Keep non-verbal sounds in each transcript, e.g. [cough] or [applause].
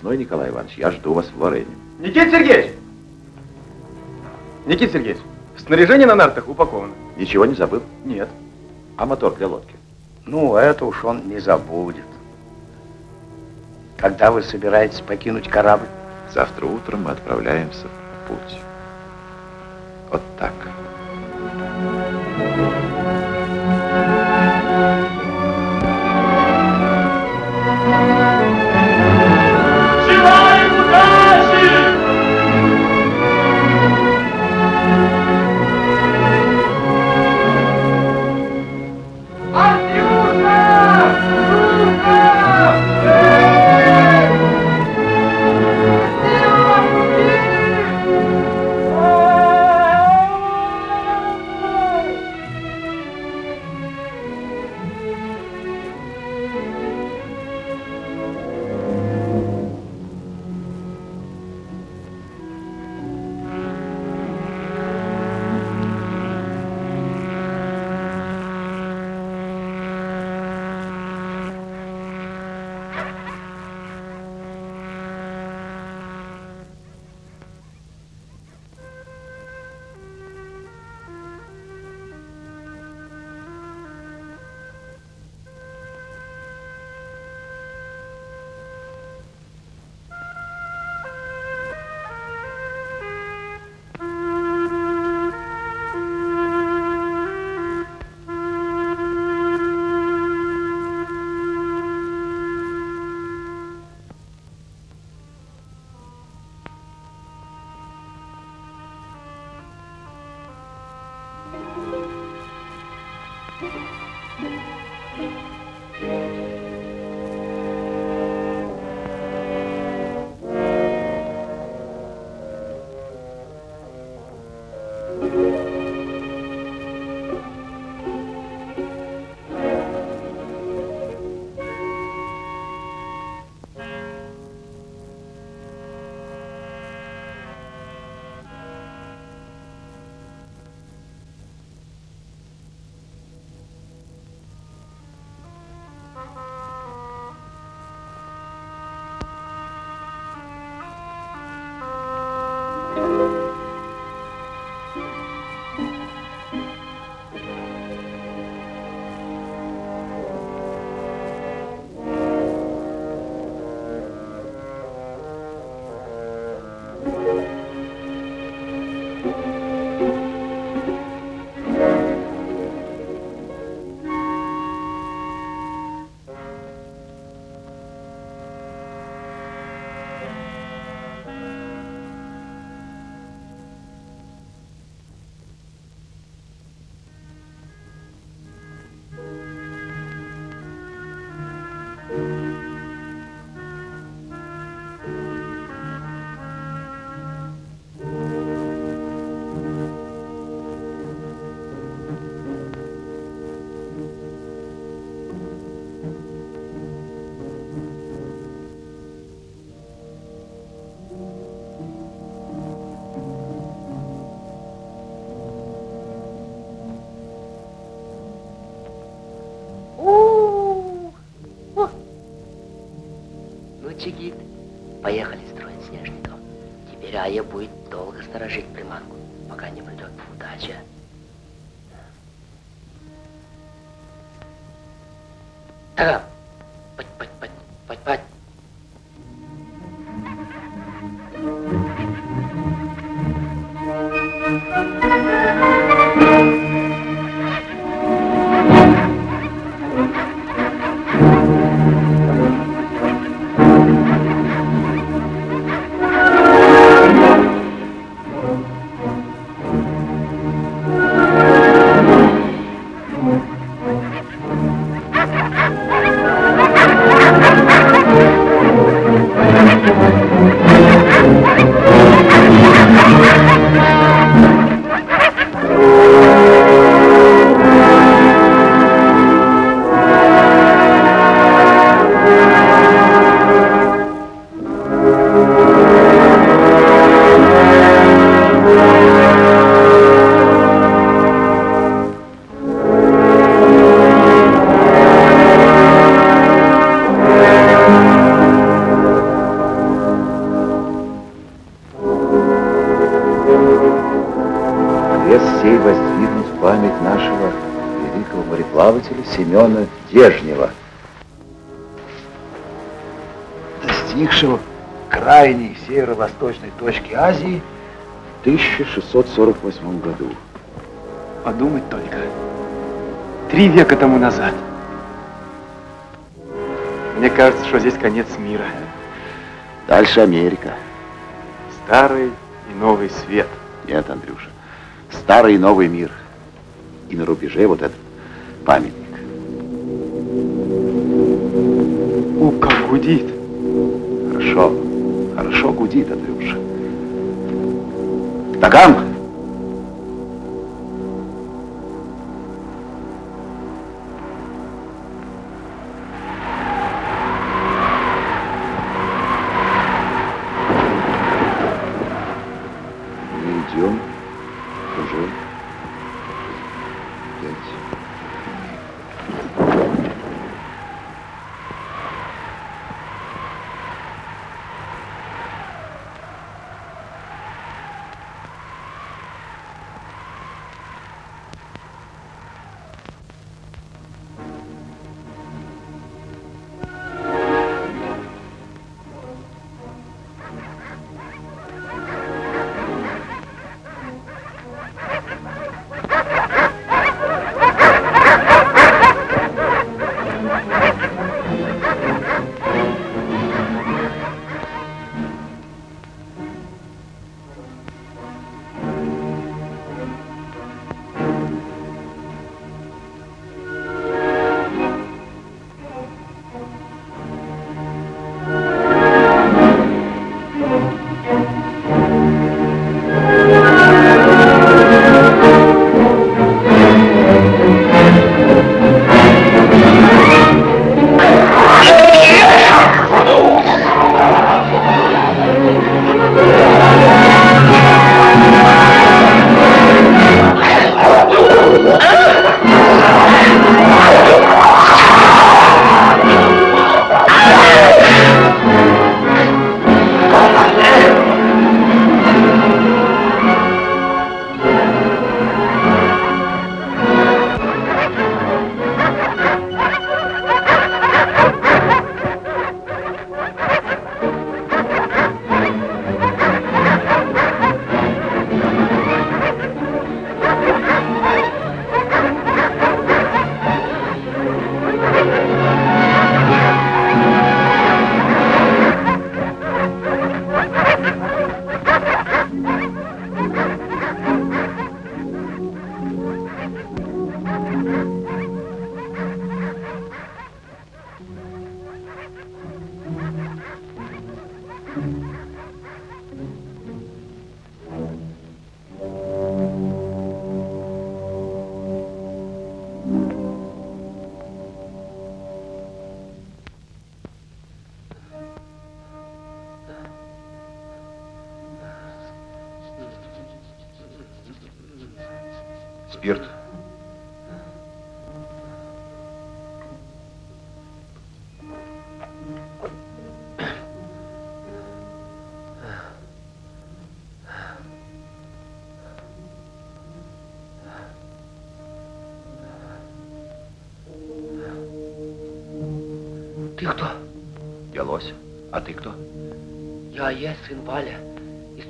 весной, Николай Иванович, я жду вас в Лорене. Никита Сергеевич! Никита Сергеевич, снаряжение на нартах упаковано. Ничего не забыл? Нет. А мотор для лодки? Ну, это уж он не забудет. Когда вы собираетесь покинуть корабль? Завтра утром мы отправляемся в путь. Чигит. Поехали строить снежников. Теперь Ая будет долго сторожить приманку, пока не придет удача. 1648 году. Подумать только. Три века тому назад. Мне кажется, что здесь конец мира. Дальше Америка. Старый и новый свет. Нет, Андрюша. Старый и новый мир. И на рубеже вот этот памятник. У, как гудит. Хорошо. Хорошо гудит, Андрюша. Таган!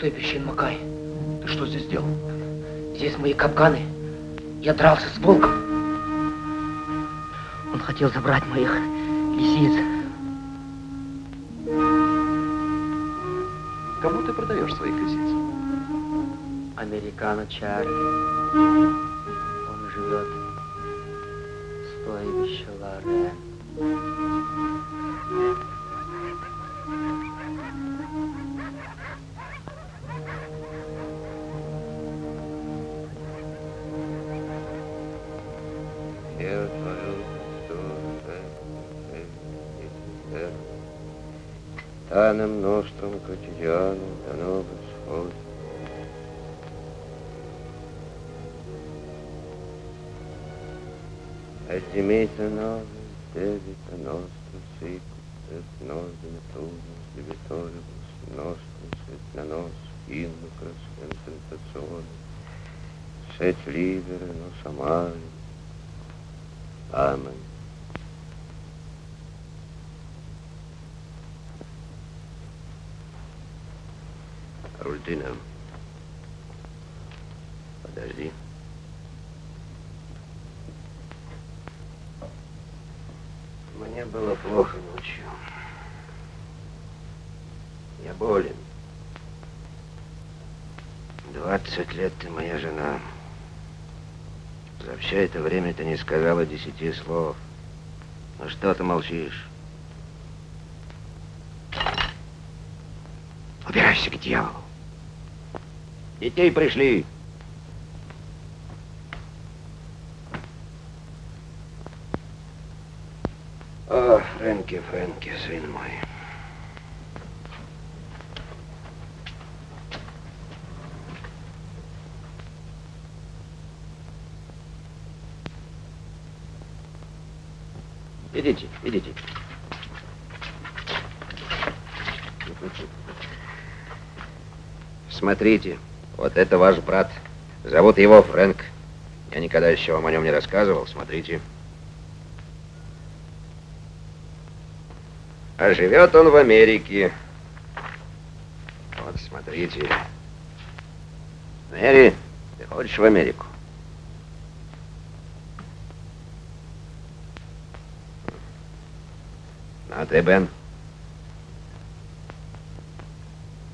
Пещеры Макай. Ты что здесь делал? Здесь мои капканы. Я дрался с волком. Он хотел забрать моих лисиц. Кому ты продаешь своих лисиц? Американо Чарли. Он живет в стойбище Лоре. Tanem nostrum quotidianum da nobis hodie. Et dimita nobis debita nostrum sicut et nos dimittumus debitoribus nostris et na nos inducas ты нам. Подожди. Мне было плохо ночью. Я болен. Двадцать лет ты моя жена. За все это время ты не сказала десяти слов. Ну что ты молчишь? Убирайся к дьяволу. Детей пришли. О, Фрэнки, Фрэнки, сын мой. Идите, идите. Смотрите, вот это ваш брат. Зовут его Фрэнк. Я никогда еще вам о нем не рассказывал. Смотрите. А живет он в Америке. Вот, смотрите. Мэри, ты хочешь в Америку? А ты, Бен?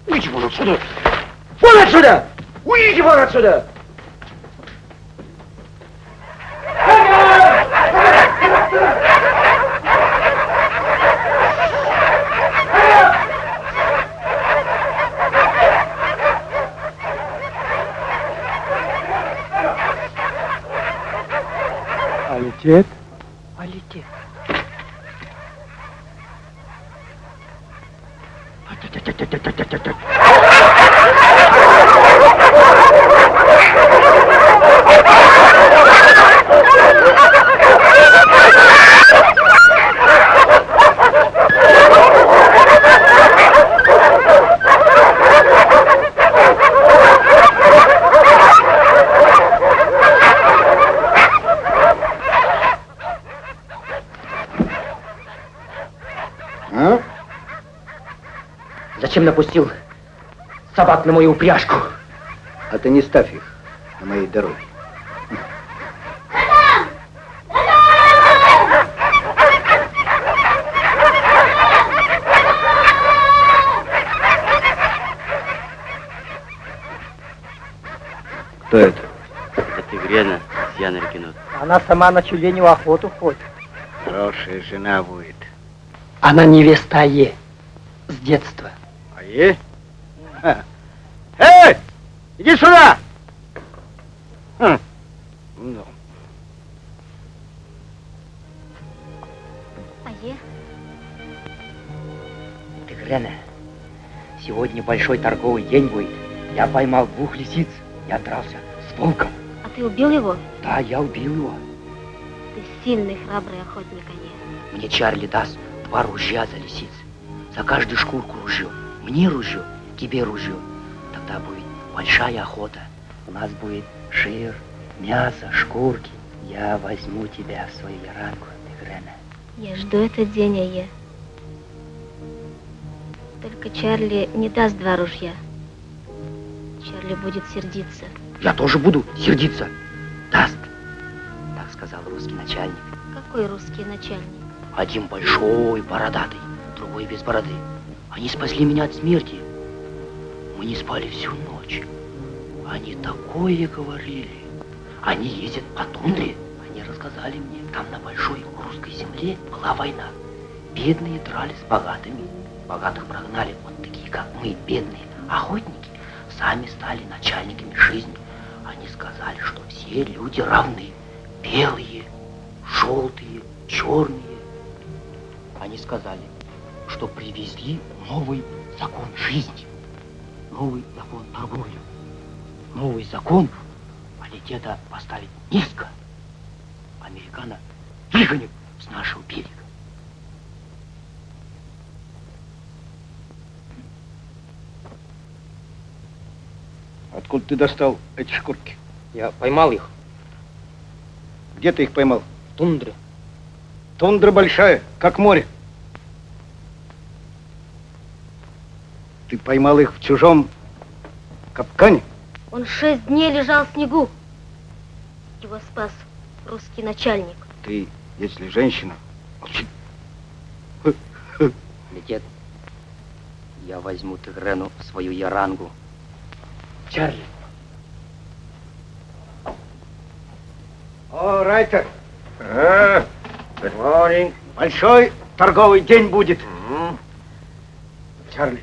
Вон отсюда! Вон отсюда! Уйди вон отсюда! А летит? А летит. А? Зачем напустил собак на мою упряжку? А ты не ставь их на моей дороге. Кто это? Это Грена с Янеркину. Она сама на тюленю охоту ходит. Хорошая жена будет. Она невеста Е. С детства. А е? Ха. Эй! Иди сюда! Хм. Ну, А е? Ты, Грена, сегодня большой торговый день будет. Я поймал двух лисиц. Я дрался с волком. А ты убил его? Да, я убил его. Ты сильный, храбрый охотник, а не. Мне Чарли даст два ружья за лисиц. За каждую шкурку ружье. Мне ружье, тебе ружье. Тогда будет большая охота. У нас будет жир, мясо, шкурки. Я возьму тебя в свою яранку, Грена. Я жду этот день, а е. Только Чарли не даст два ружья. Чарли будет сердиться. Я тоже буду сердиться. Даст. Так сказал русский начальник. Какой русский начальник? Один большой, бородатый, другой без бороды. Они спасли меня от смерти. Не спали всю ночь. Они такое говорили. Они ездят по тундре. Они рассказали мне, там на большой русской земле была война. Бедные дрались с богатыми. Богатых прогнали. Вот такие, как мы, бедные охотники, сами стали начальниками жизни. Они сказали, что все люди равны. Белые, желтые, черные. Они сказали, что привезли новый закон жизни, новый закон торговли, новый закон, где-то поставить низко. Американо выгонят с нашего берега. откуда ты достал эти шкурки? Я поймал их Где ты их поймал? в тундре. Тундра большая, как море. Ты поймал их в чужом капкане? Он шесть дней лежал в снегу. Его спас русский начальник. Ты, если женщина, молчи. Летет, я возьму Тигрену в свою ярангу. Чарли. О, Райтер, А, good morning. большой торговый день будет. Чарли.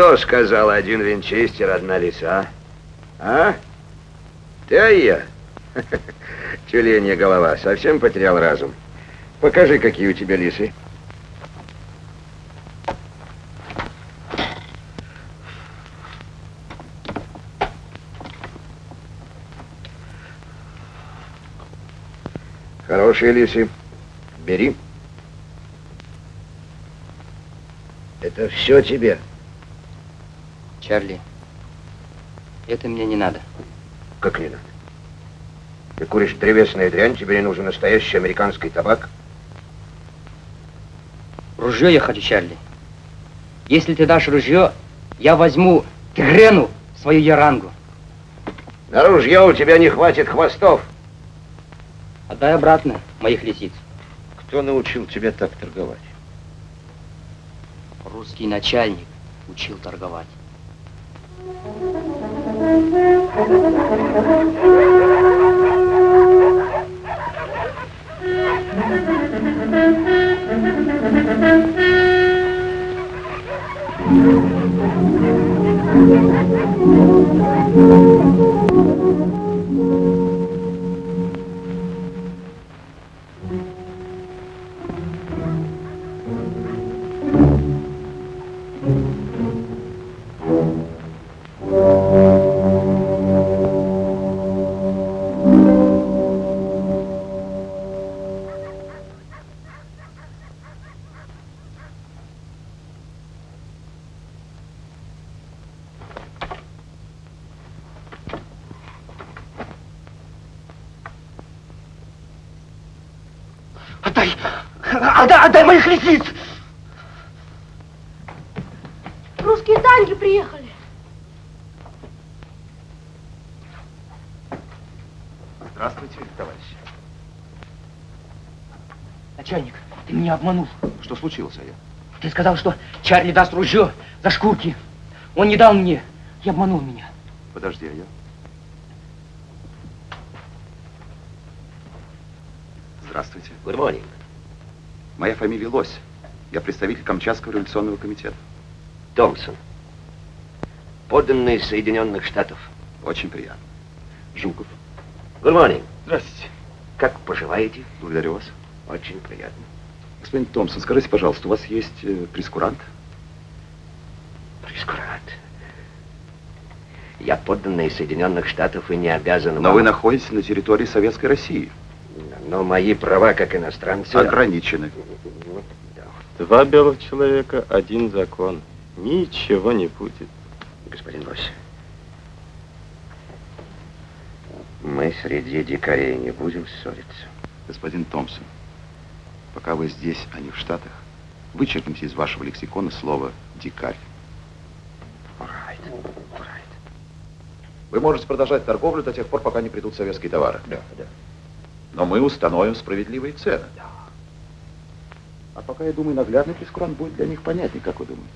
Кто сказал один винчестер, одна лиса? А? Ты, а я? [laughs] Тюленья голова, совсем потерял разум. Покажи, какие у тебя лисы. Хорошие лисы. Бери. Это все тебе. Чарли, это мне не надо. Как не надо? Ты куришь древесную дрянь, тебе не нужен настоящий американский табак. Ружье я хочу, Чарли. Если ты дашь ружье, я возьму Тигрену свою ярангу. На ружье у тебя не хватит хвостов. Отдай обратно моих лисиц. Кто научил тебя так торговать? Русский начальник учил торговать. Отдай! Отдай, отдай моих лисиц! Русские танки приехали. Здравствуйте, товарищи. Начальник, ты меня обманул. Что случилось, а я? Ты сказал, что Чарли даст ружье за шкурки. Он не дал мне и обманул меня. Подожди, а я? Здравствуйте. Good morning. Моя фамилия Лось. Я представитель Камчатского революционного комитета. Томпсон. Подданный Соединенных Штатов. Очень приятно. Жуков. Good morning. Здравствуйте. Как поживаете? Благодарю вас. Очень приятно. Господин Томпсон, скажите, пожалуйста, у вас есть э, прескурант? Прескурант. Я подданный Соединенных Штатов и не обязан Но вам- вы находитесь на территории Советской России. Но мои права как иностранца... Ограничены. Два белых человека, один закон. Ничего не будет. Господин Лось. Мы среди дикарей не будем ссориться. Господин Томпсон, пока вы здесь, а не в Штатах, вычеркните из вашего лексикона слово «дикарь». Right. Right. Вы можете продолжать торговлю до тех пор, пока не придут советские товары. Да, да. Но мы установим справедливые цены. А пока, я думаю, наглядный прескурант будет для них понятнее, как вы думаете.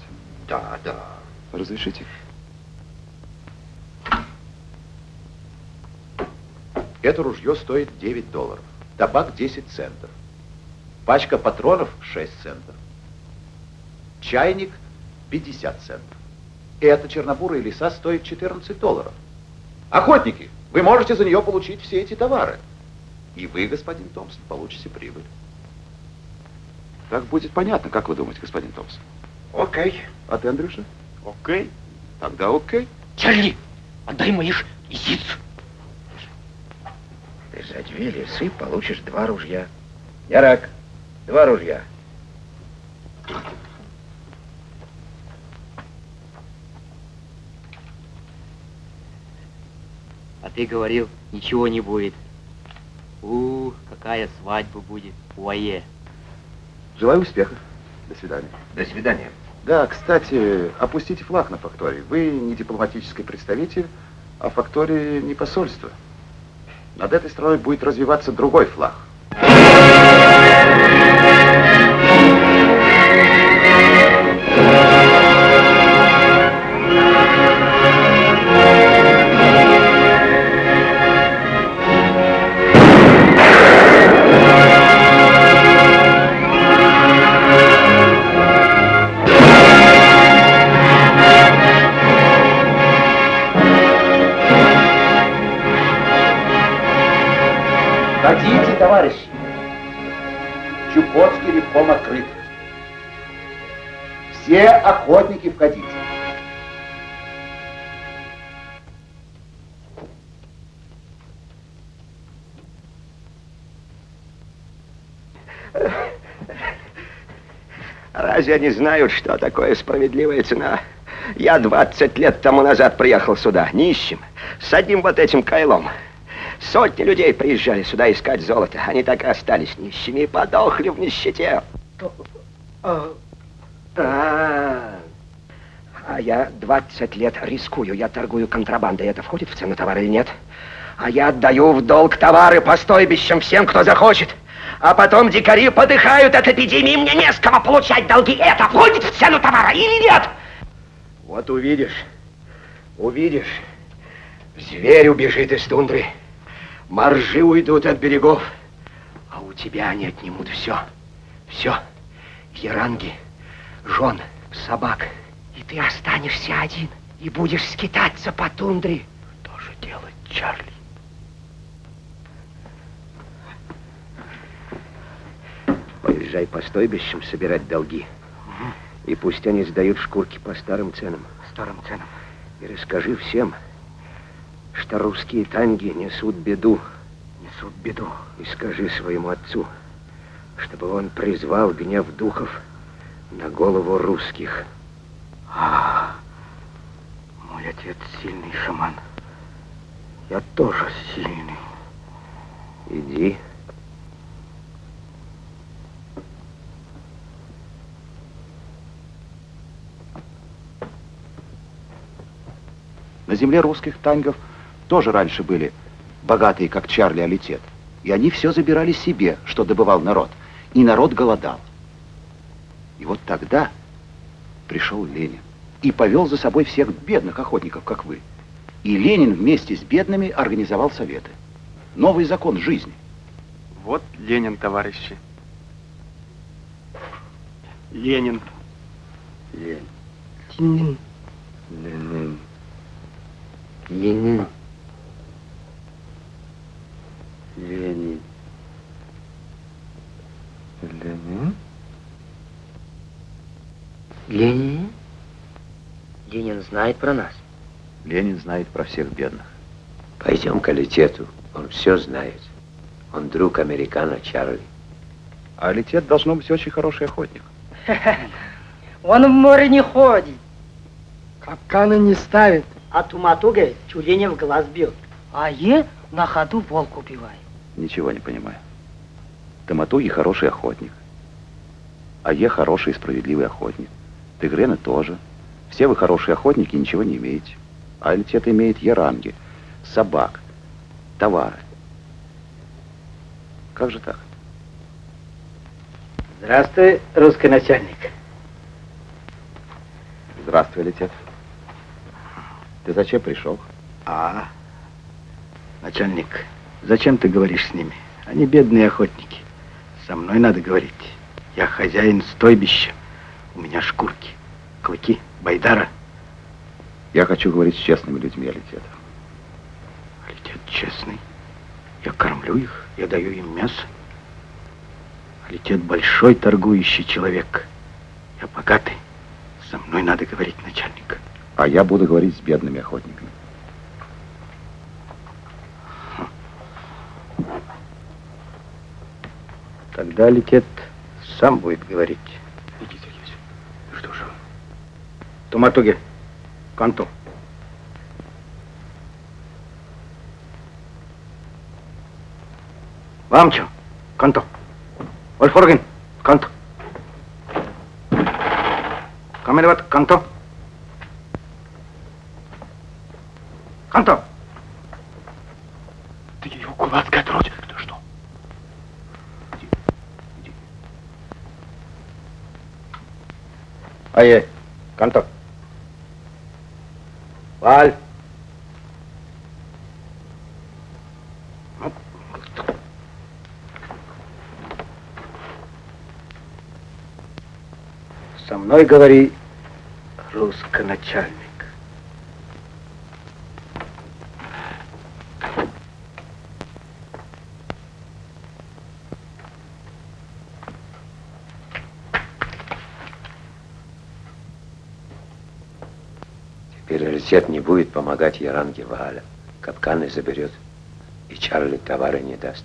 Да, да. Разрешите? Это ружье стоит 9 долларов. Табак 10 центов. Пачка патронов 6 центов. Чайник 50 центов. И эта чернобурая лиса стоит 14 долларов. Охотники, вы можете за нее получить все эти товары. И вы, господин Томпсон, получите прибыль. Так будет понятно, как вы думаете, господин Томпсон? Окей. Okay. А ты, Андрюша? Окей. Okay. Тогда окей. Чарли, отдай моих яиц. Ты за две лисы получишь два ружья. Ярак, два ружья. А ты говорил, ничего не будет. У, какая свадьба будет у АЕ. Желаю успеха. До свидания. До свидания. Да, кстати, опустите флаг на фактории. Вы не дипломатический представитель, а фактории не посольство. Над этой страной будет развиваться другой флаг. Хотите, Легком открыт. Все охотники входите. Разве они знают, что такое справедливая цена? Я 20 лет тому назад приехал сюда, нищим, с одним вот этим кайлом. Сотни людей приезжали сюда искать золото. Они так и остались нищими и подохли в нищете. А, а я 20 лет рискую. Я торгую контрабандой. Это входит в цену товара или нет? А я отдаю в долг товары по стойбищам всем, кто захочет. А потом дикари подыхают от эпидемии, мне не с кого получать долги. Это входит в цену товара или нет? Вот увидишь, увидишь. Зверь убежит из тундры. Моржи уйдут от берегов, а у тебя они отнимут все. Все. Яранги, жен, собак. И ты останешься один и будешь скитаться по тундре. Что же делать, Чарли? Поезжай по стойбищам собирать долги. И пусть они сдают шкурки по старым ценам. Старым ценам. И расскажи всем, что русские танги несут беду. Несут беду. И скажи своему отцу, чтобы он призвал гнев духов на голову русских. А, мой отец сильный шаман. Я тоже сильный. Иди. На земле русских тангов тоже раньше были богатые, как Чарли Алитет. И они все забирали себе, что добывал народ. И народ голодал. И вот тогда пришел Ленин и повел за собой всех бедных охотников, как вы. И Ленин вместе с бедными организовал советы. Новый закон жизни. Вот Ленин, товарищи. Ленин. Ленин. Ленин. Ленин. Ленин. Ленин. Ленин. Ленин? Ленин знает про нас. Ленин знает про всех бедных. Пойдем к Алитету. Он все знает. Он друг американо Чарли. А Алитет должно быть очень хороший охотник. [laughs] Он в море не ходит. Капканы не ставит. А туматуга тюленя в глаз бьет. А е на ходу волк убивает. Ничего не понимаю. Томатуги хороший охотник. А я хороший и справедливый охотник. Тигрены тоже. Все вы хорошие охотники, ничего не имеете. А Альтет имеет яранги, собак, товары. Как же так? Здравствуй, русский начальник. Здравствуй, Летет. Ты зачем пришел? А, начальник, зачем ты говоришь с ними? Они бедные охотники. Со мной надо говорить. Я хозяин стойбища. У меня шкурки, клыки, байдара. Я хочу говорить с честными людьми, Алитет. Алитет честный. Я кормлю их, я даю им мясо. Алитет большой торгующий человек. Я богатый. Со мной надо говорить, начальник. А я буду говорить с бедными охотниками. Тогда ликет сам будет говорить. Никита есть. Ну что же? Туматуги, Канто. Вамчо, Канто. Ольфорген, Канто. Каменеват, Канто. Канто. Ты его кулацкой отродишь. Ты что? Ае, канто. Валь. Со мной говори, руссконачальник. Рельсет не будет помогать Яранге Вааля. Капканы заберет. И Чарли товары не даст.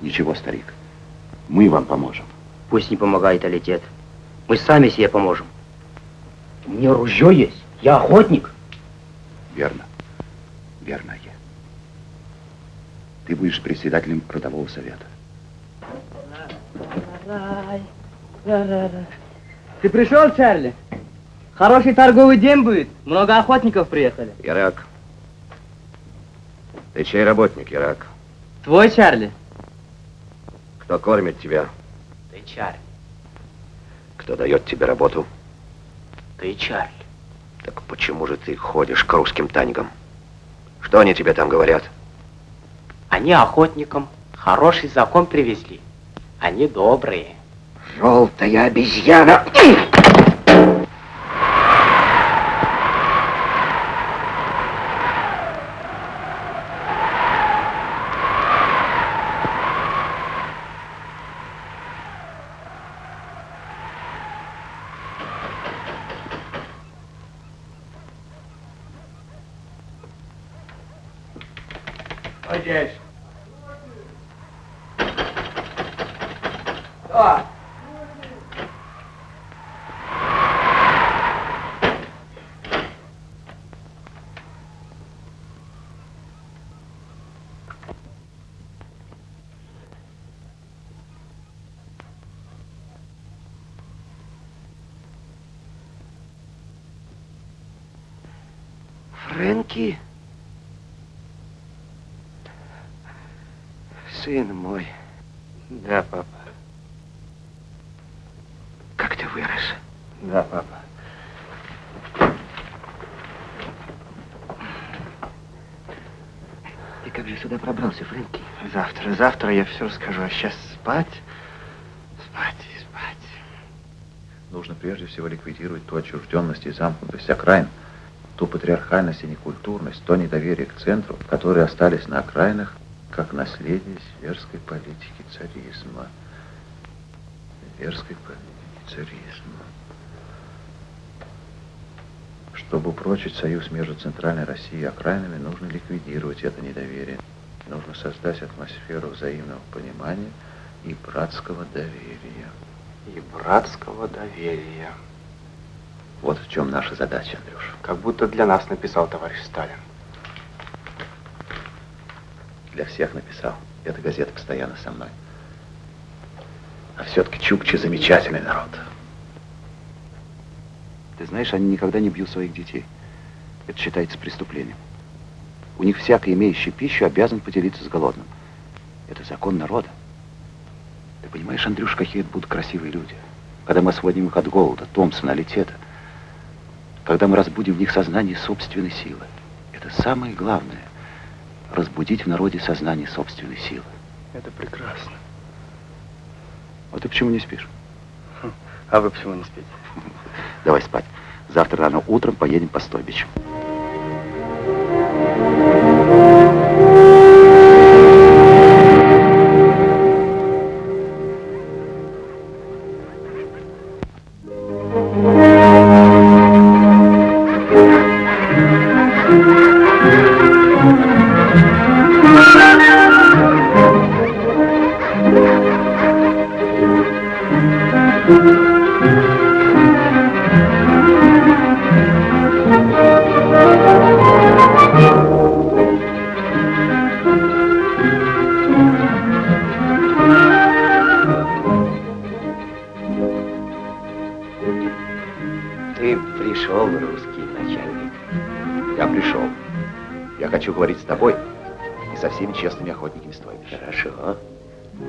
Ничего, старик. Мы вам поможем. Пусть не помогает Алитет. Мы сами себе поможем. У меня ружье есть. Я охотник. Верно. Верно, я. Ты будешь председателем родового совета. Ты пришел, Чарли? Хороший торговый день будет. Много охотников приехали. Ирак. Ты чей работник, Ирак? Твой, Чарли? Кто кормит тебя? Ты Чарли. Кто дает тебе работу? Ты Чарли. Так почему же ты ходишь к русским таньгам? Что они тебе там говорят? Они охотникам хороший закон привезли. Они добрые. Желтая обезьяна. Здесь. Кто? Фрэнки? Сын мой. Да, папа. Как ты вырос? Да, папа. Ты как же сюда пробрался, Фрэнки? Завтра, завтра я все расскажу. А сейчас спать, спать и спать. Нужно прежде всего ликвидировать ту отчужденность и замкнутость окраин, ту патриархальность и некультурность, то недоверие к центру, которые остались на окраинах, как наследие зверской политики царизма. Зверской политики царизма. Чтобы упрочить союз между Центральной Россией и окраинами, нужно ликвидировать это недоверие. Нужно создать атмосферу взаимного понимания и братского доверия. И братского доверия. Вот в чем наша задача, Андрюш. Как будто для нас написал товарищ Сталин. Для всех написал. Эта газета постоянно со мной. А все-таки чукчи замечательный народ. Ты знаешь, они никогда не бьют своих детей. Это считается преступлением. У них всякий, имеющий пищу, обязан поделиться с голодным. Это закон народа. Ты понимаешь, Андрюш, какие это будут красивые люди. Когда мы освободим их от голода, Томпсона, Летета. Когда мы разбудим в них сознание собственной силы. Это самое главное. Разбудить в народе сознание собственной силы. Это прекрасно. Вот ты почему не спишь? А вы почему не спите? [laughs] Давай спать. Завтра рано утром поедем по стойбищу.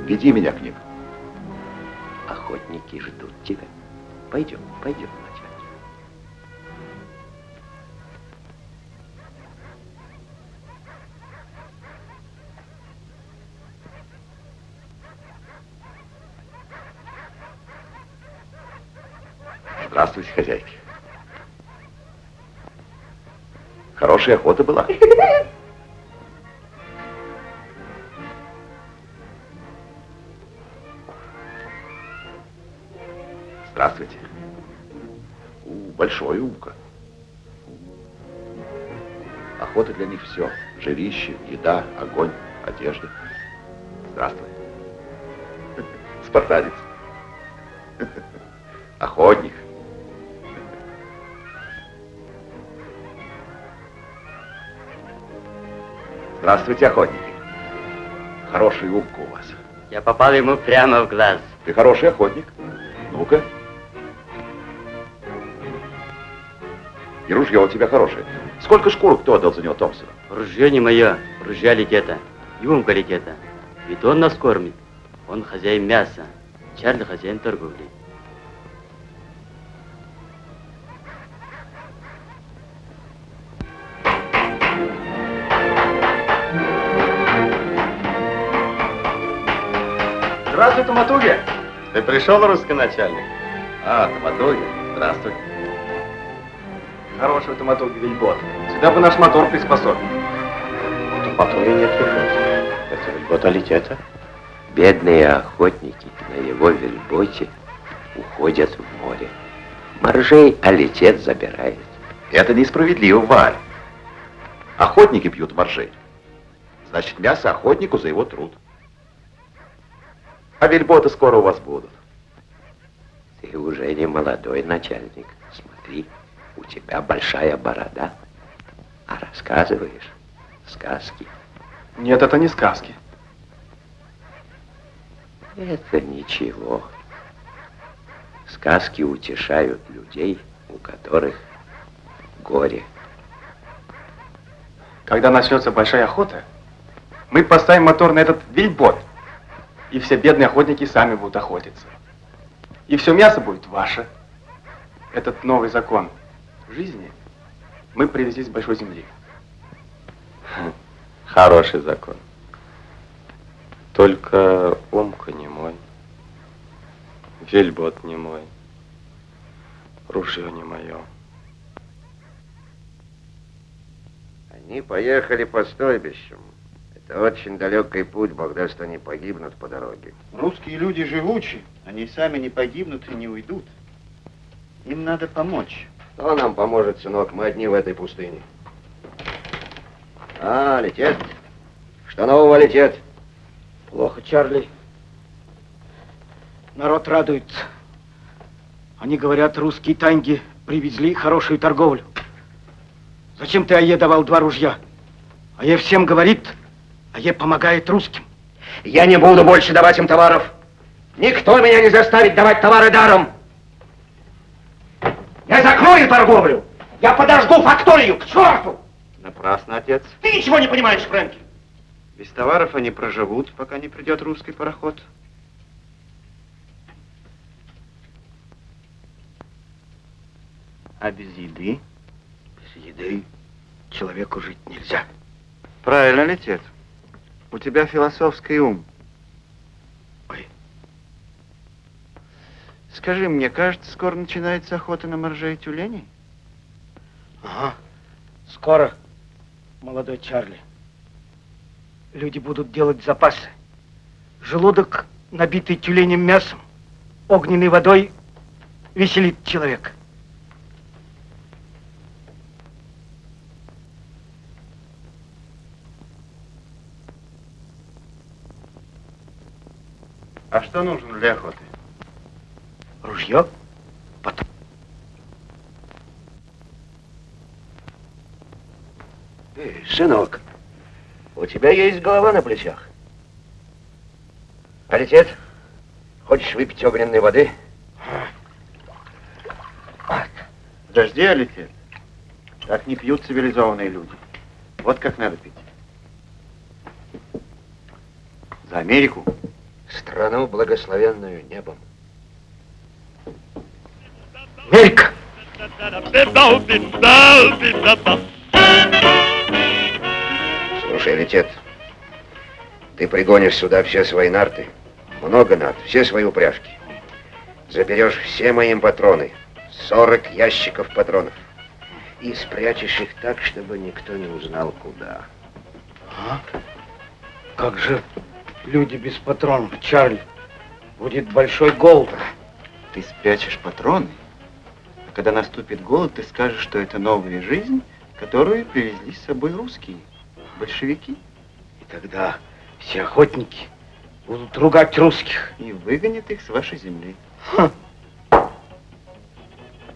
Веди меня к ним. Охотники ждут тебя. Пойдем, пойдем, начальник. Здравствуйте, хозяйки. Хорошая охота была. [laughs] Здравствуйте. У, большое ухо. Охота для них все. Жилище, еда, огонь, одежда. Здравствуй. Спартанец. Охотник. Здравствуйте, охотники. Хорошая улыбка у вас. Я попал ему прямо в глаз. Ты хороший охотник. Ну-ка. И ружье у тебя хорошее. Сколько шкурок кто отдал за него Томпсона? Ружье не мое, ружья летета. Юмка летета. Ведь он нас кормит. Он хозяин мяса. Чарли хозяин торговли. Здравствуй, Томатуги. Ты пришел, русский начальник? А, Томатуги, здравствуй. Хороший Томатуги вельбот. Сюда бы наш мотор приспособить. Томатуги нет вельбота. Это вельбота летета. Бедные охотники на его вельботе уходят в море. Моржей алитет забирает. Это несправедливо, Валь. Охотники пьют моржей. Значит, мясо охотнику за его труд. А вельботы скоро у вас будут. Ты уже не молодой начальник. Смотри, у тебя большая борода. А рассказываешь сказки. Нет, это не сказки. Это ничего. Сказки утешают людей, у которых горе. Когда начнется большая охота, мы поставим мотор на этот вельбот, и все бедные охотники сами будут охотиться. И все мясо будет ваше. Этот новый закон жизни мы привезли с большой земли. [laughs] Хороший закон. Только Умка не мой. Вельбот не мой. Ружье не мое. Они поехали по стойбищам. Это очень далекий путь, Бог даст, они погибнут по дороге. Русские люди живучи. Они сами не погибнут и не уйдут. Им надо помочь. Кто нам поможет, сынок? Мы одни в этой пустыне. А, летит. Что нового летит? Плохо, Чарли. Народ радуется. Они говорят, русские танги привезли хорошую торговлю. Зачем ты Ае давал два ружья? Ае всем говорит, Ае помогает русским. Я не буду больше давать им товаров. Никто меня не заставит давать товары даром. Я закрою торговлю. Я подожгу факторию, к черту! Напрасно, отец. Ты ничего не понимаешь, Фрэнки. Без товаров они проживут, пока не придет русский пароход. А без еды? Без еды человеку жить нельзя. Правильно, летит. У тебя философский ум. Скажи мне, кажется, скоро начинается охота на моржей и тюленей? Ага. Скоро, молодой Чарли. Люди будут делать запасы. Желудок, набитый тюленем мясом, огненной водой, веселит человека. А что нужно для охоты? Ружье? Потом. Эй, сынок, у тебя есть голова на плечах. Алитет, хочешь выпить огненной воды? Подожди, Алитет. Так не пьют цивилизованные люди. Вот как надо пить. За Америку. Страну, благословенную небом. Америка! Слушай, Летет, ты пригонишь сюда все свои нарты, много нарт, все свои упряжки. Заберешь все мои патроны, 40 ящиков патронов. И спрячешь их так, чтобы никто не узнал, куда. А? Как же люди без патронов, Чарли? Будет большой голод. Ты спрячешь патроны, когда наступит голод, ты скажешь, что это новая жизнь, которую привезли с собой русские, большевики. И тогда все охотники будут ругать русских. И выгонят их с вашей земли. Ха.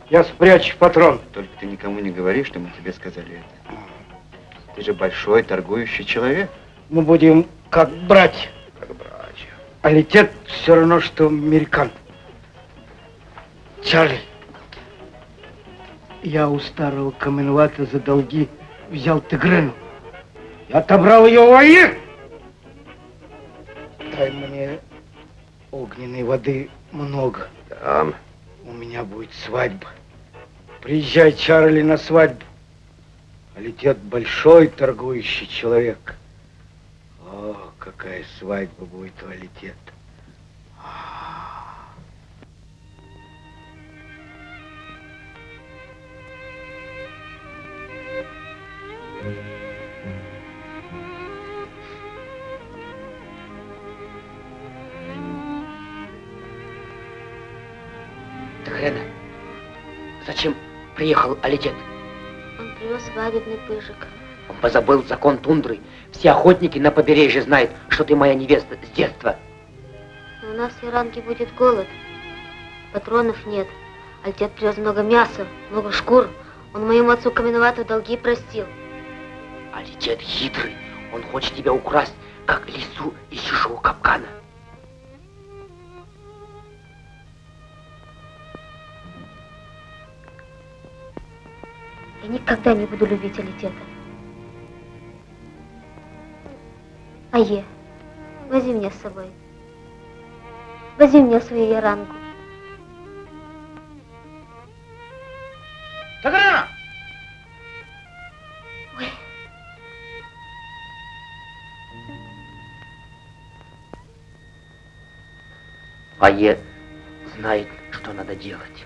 Я спрячу патрон. Только ты никому не говори, что мы тебе сказали это. Ты же большой торгующий человек. Мы будем как братья. Как братья. А летет все равно, что американ. Чарли, я у старого Каменвата за долги взял Тигрену. Я отобрал ее у Аир. Дай мне огненной воды много. Там. У меня будет свадьба. Приезжай, Чарли, на свадьбу. Летит большой торгующий человек. О, какая свадьба будет у Алитет. Тагрена, зачем приехал Алитет? Он привез свадебный пыжик. Он позабыл закон тундры. Все охотники на побережье знают, что ты моя невеста с детства. Но у нас в Иранке будет голод. Патронов нет. Альтет привез много мяса, много шкур. Он моему отцу Каменвату долги простил. Алитет хитрый. Он хочет тебя украсть, как лису из чужого капкана. Я никогда не буду любить Алитета. Ае, возьми меня с собой. Возьми меня в свою яранку. Тагрена! Ае знает, что надо делать.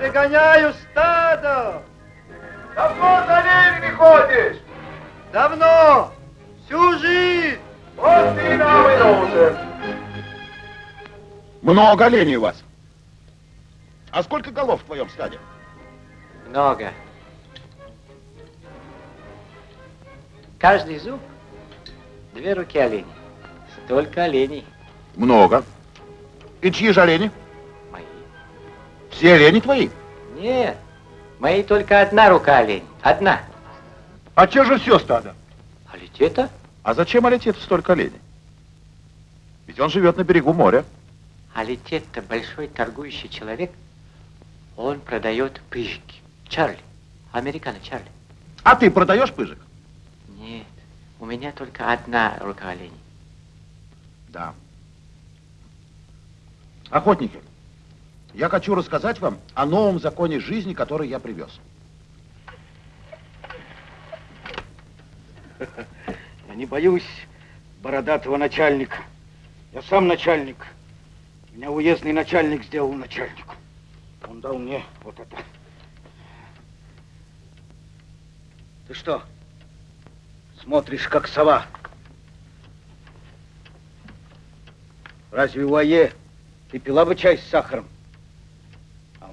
Перегоняю стадо! Давно за оленями ходишь? Давно! Всю жизнь! Вот ты нам и нужен. Много оленей у вас. А сколько голов в твоем стаде? Много. Каждый зуб две руки оленей. Столько оленей. Много. И чьи же олени? Все олени твои? Нет, мои только одна рука олень. Одна. А че же все стадо? Алитета? А зачем Алитету столько оленей? Ведь он живет на берегу моря. Алитет-то большой торгующий человек. Он продает пыжики. Чарли. Американо Чарли. А ты продаешь пыжик? Нет, у меня только одна рука оленей. Да. Охотники, я хочу рассказать вам о новом законе жизни, который я привез. Я не боюсь бородатого начальника. Я сам начальник. Меня уездный начальник сделал начальником. Он дал мне вот это. Ты что, смотришь, как сова? Разве у Ае ты пила бы чай с сахаром?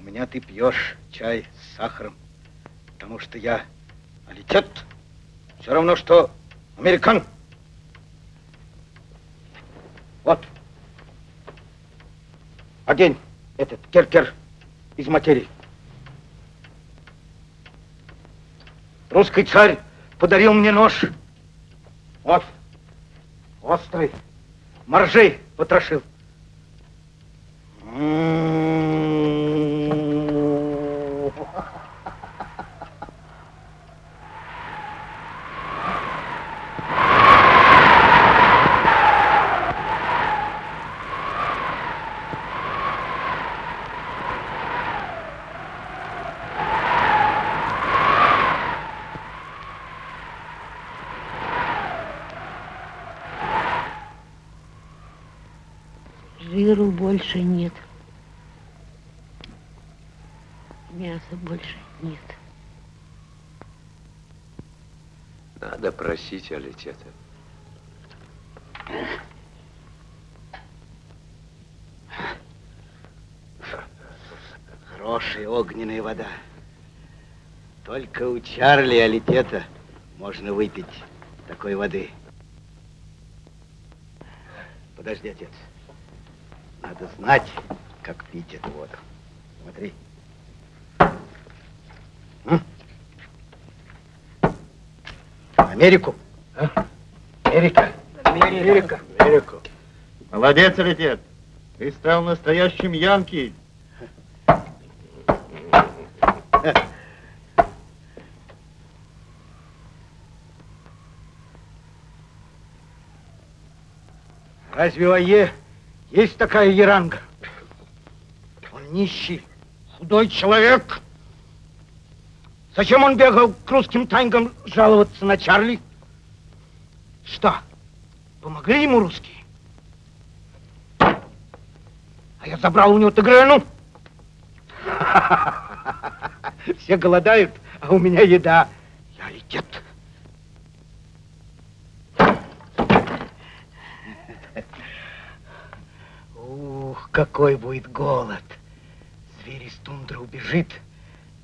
Меня ты пьешь чай с сахаром, потому что я алитет. Все равно, что американ. Вот. Одень этот керкер из материи. Русский царь подарил мне нож. Вот. Острый. Моржей потрошил. うん。Больше нет. Мяса больше нет. Надо просить Алитета. Хорошая огненная вода. Только у Чарли Алитета можно выпить такой воды. Подожди, отец. Надо знать, как пить эту воду. Смотри. М? Америку. А? Америка. Америка. Америку. Молодец, Алитет. Ты стал настоящим янки. Разве Ае есть такая еранга? Он нищий, худой человек. Зачем он бегал к русским тайгам жаловаться на Чарли? Что, помогли ему русские? А я забрал у него Тигрену. [laughs] Все голодают, а у меня еда. Я летет. Ух, какой будет голод. Зверь из тундры убежит,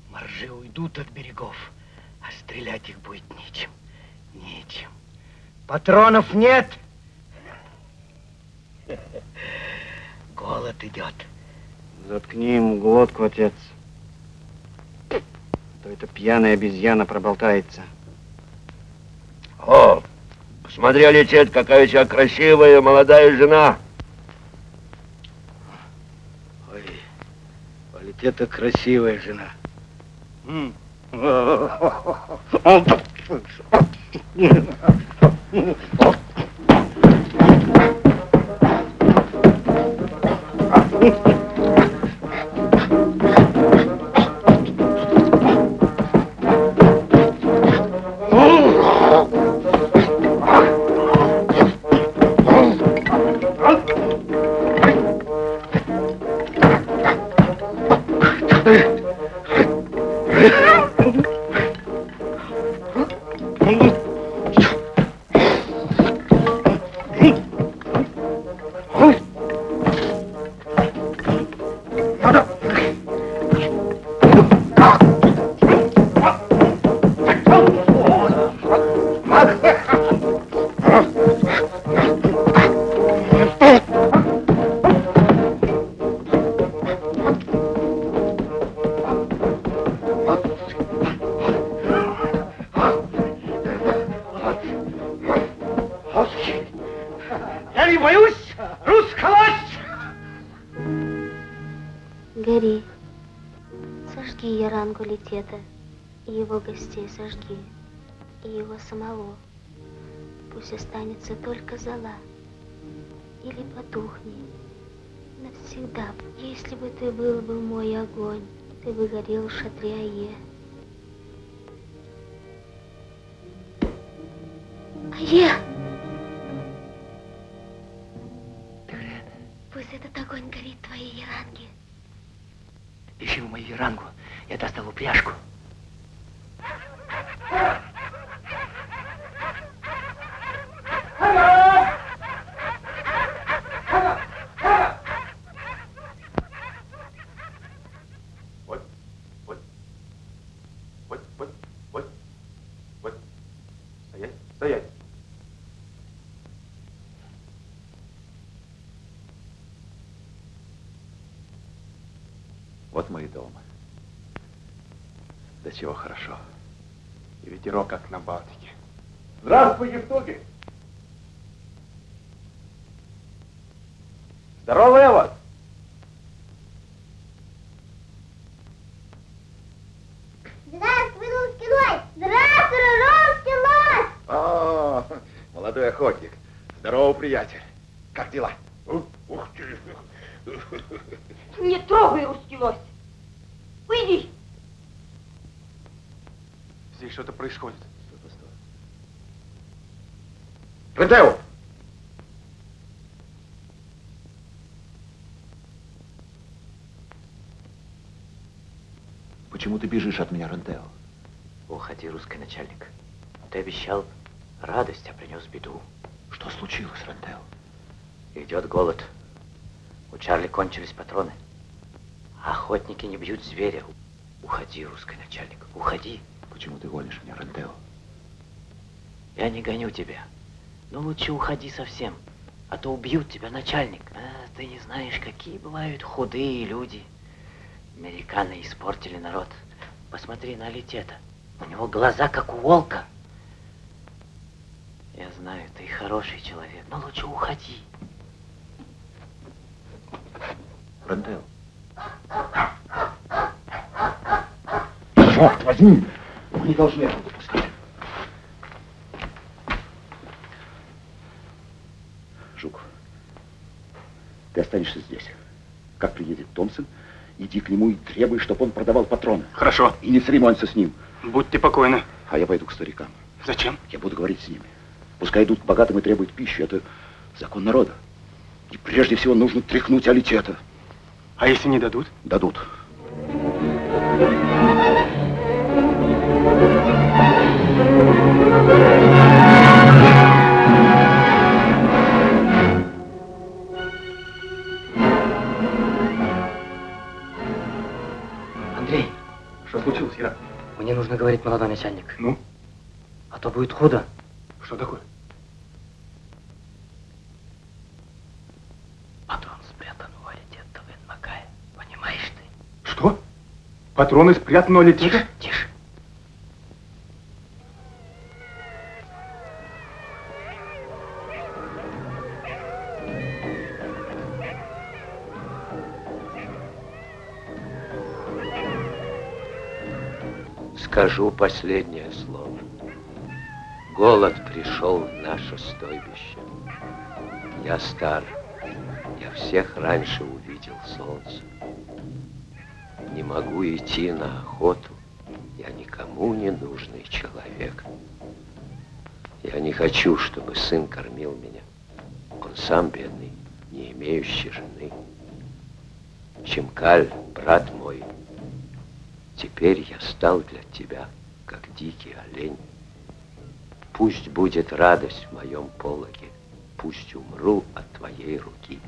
моржи уйдут от берегов, а стрелять их будет нечем. Нечем. Патронов нет. Голод идет. Заткни ему глотку, отец. А То эта пьяная обезьяна проболтается. О, посмотри, Алитет, какая у тебя красивая молодая жена. Ой, Валит, это красивая жена. М. [laughs] гостей сожги, и его самого. Пусть останется только зола, или потухни навсегда. Если бы ты был бы мой огонь, ты бы горел в шатре Ае. Ае! Пусть этот огонь горит твоей Яранге. Ищи в мою верангу. Я достал упряжку. Вот мы и дома. Да чего хорошо. И ветерок, как на Балтике. Здравствуй, Евтуги! Здорово, Эва! Здравствуй, русский лось! Здравствуй, русский лось! О, молодой охотник. Здорово, приятель. Как дела? Ух ты! Не трогай, русский лось. Уйди. Здесь что-то происходит. Рентео! Почему ты бежишь от меня, Рентео? Уходи, русский начальник. Ты обещал радость, а принес беду. Что случилось, Рентео? Идет голод. У Чарли кончились патроны. Охотники не бьют зверя. Уходи, русский начальник, уходи. Почему ты гонишь меня, Рентео? Я не гоню тебя. Но лучше уходи совсем, а то убьют тебя, начальник. А, ты не знаешь, какие бывают худые люди. Американы испортили народ. Посмотри на Летета. У него глаза, как у волка. Я знаю, ты хороший человек, но лучше уходи. Рентео. Черт возьми! Мы не должны этого допустить. Жук, ты останешься здесь. Как приедет Томпсон, иди к нему и требуй, чтобы он продавал патроны. Хорошо. И не церемонься с ним. Будьте покойны. А я пойду к старикам. Зачем? Я буду говорить с ними. Пускай идут к богатым и требуют пищи. Это закон народа. И прежде всего нужно тряхнуть алитета. А если не дадут? Дадут. Андрей, мне нужно говорить, молодой начальник. Ну? А то будет худо. Что такое? Патрон спрятан у Алитета Венмакая. Понимаешь ты? Что? Патроны спрятаны у Летета? Тише. Скажу последнее слово. Голод пришел в наше стойбище. Я стар. Я всех раньше увидел солнце. Не могу идти на охоту. Я никому не нужный человек. Я не хочу, чтобы сын кормил меня. Он сам бедный, не имеющий жены. Чемкаль, брат мой, теперь я стал для тебя, как дикий олень. Пусть будет радость в моем пологе, пусть умру от твоей руки.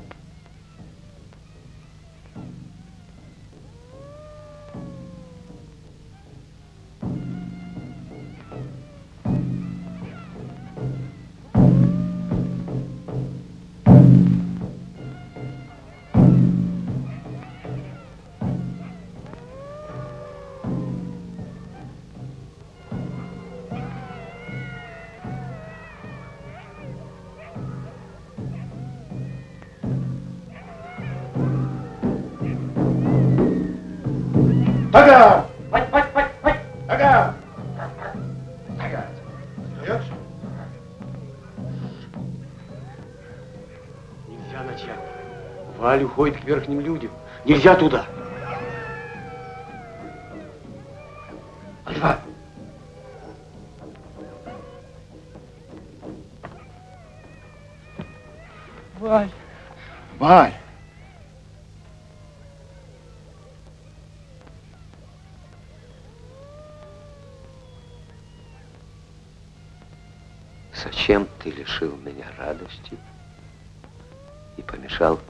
Уходит к верхним людям. Нельзя туда.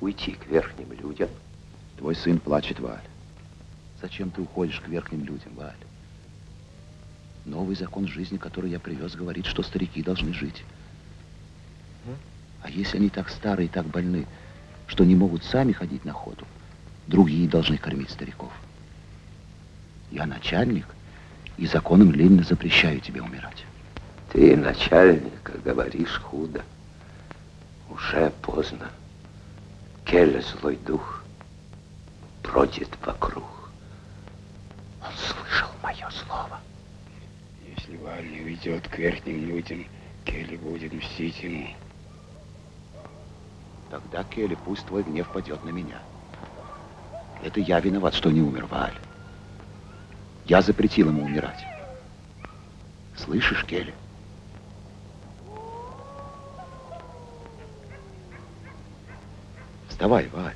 Уйти к верхним людям? Твой сын плачет, Валь. Зачем ты уходишь к верхним людям, Валь? Новый закон жизни, который я привез, говорит, что старики должны жить. А если они так старые и так больны, что не могут сами ходить на охоту, другие должны кормить стариков. Я начальник, и законом Ленина запрещаю тебе умирать. Ты, начальник, говоришь худо. Уже поздно. Келе злой дух бродит вокруг. Он слышал мое слово. Если Валь не уйдет к верхним людям, Келли будет мстить ему. Тогда, Келли, пусть твой гнев падет на меня. Это я виноват, что не умер Валь. Я запретил ему умирать. Слышишь, Келли? Вставай, Валь.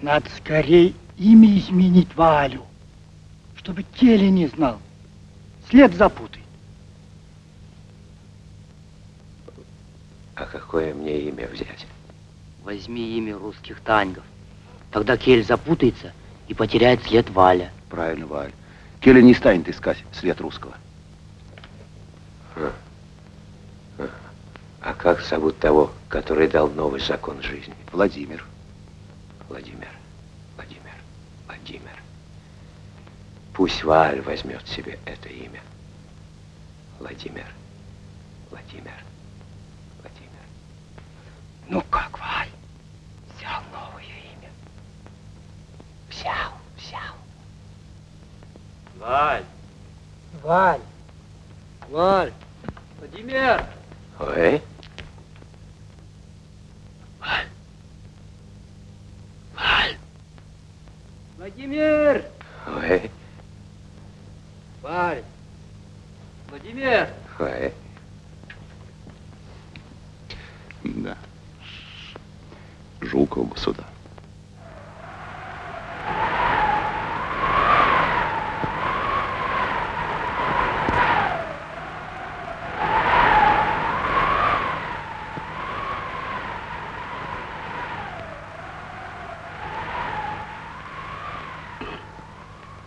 Надо скорее имя изменить Валю, чтобы Келли не знал. След запутай. А какое мне имя взять? Возьми имя русских таньгов. Тогда Кель запутается и потеряет след Валя. Правильно, Валь. Келли не станет искать след русского. А как зовут того, который дал новый закон жизни? Владимир. Владимир, Владимир, Владимир. Пусть Валь возьмет себе это имя. Владимир, Владимир, Владимир. Ну как, Валь? Взял новое имя. Взял, взял. Валь! Валь! Валь! Владимир! Ой, Владимир! ой, Валь! Владимир! ой. Да. Жуков бы сюда.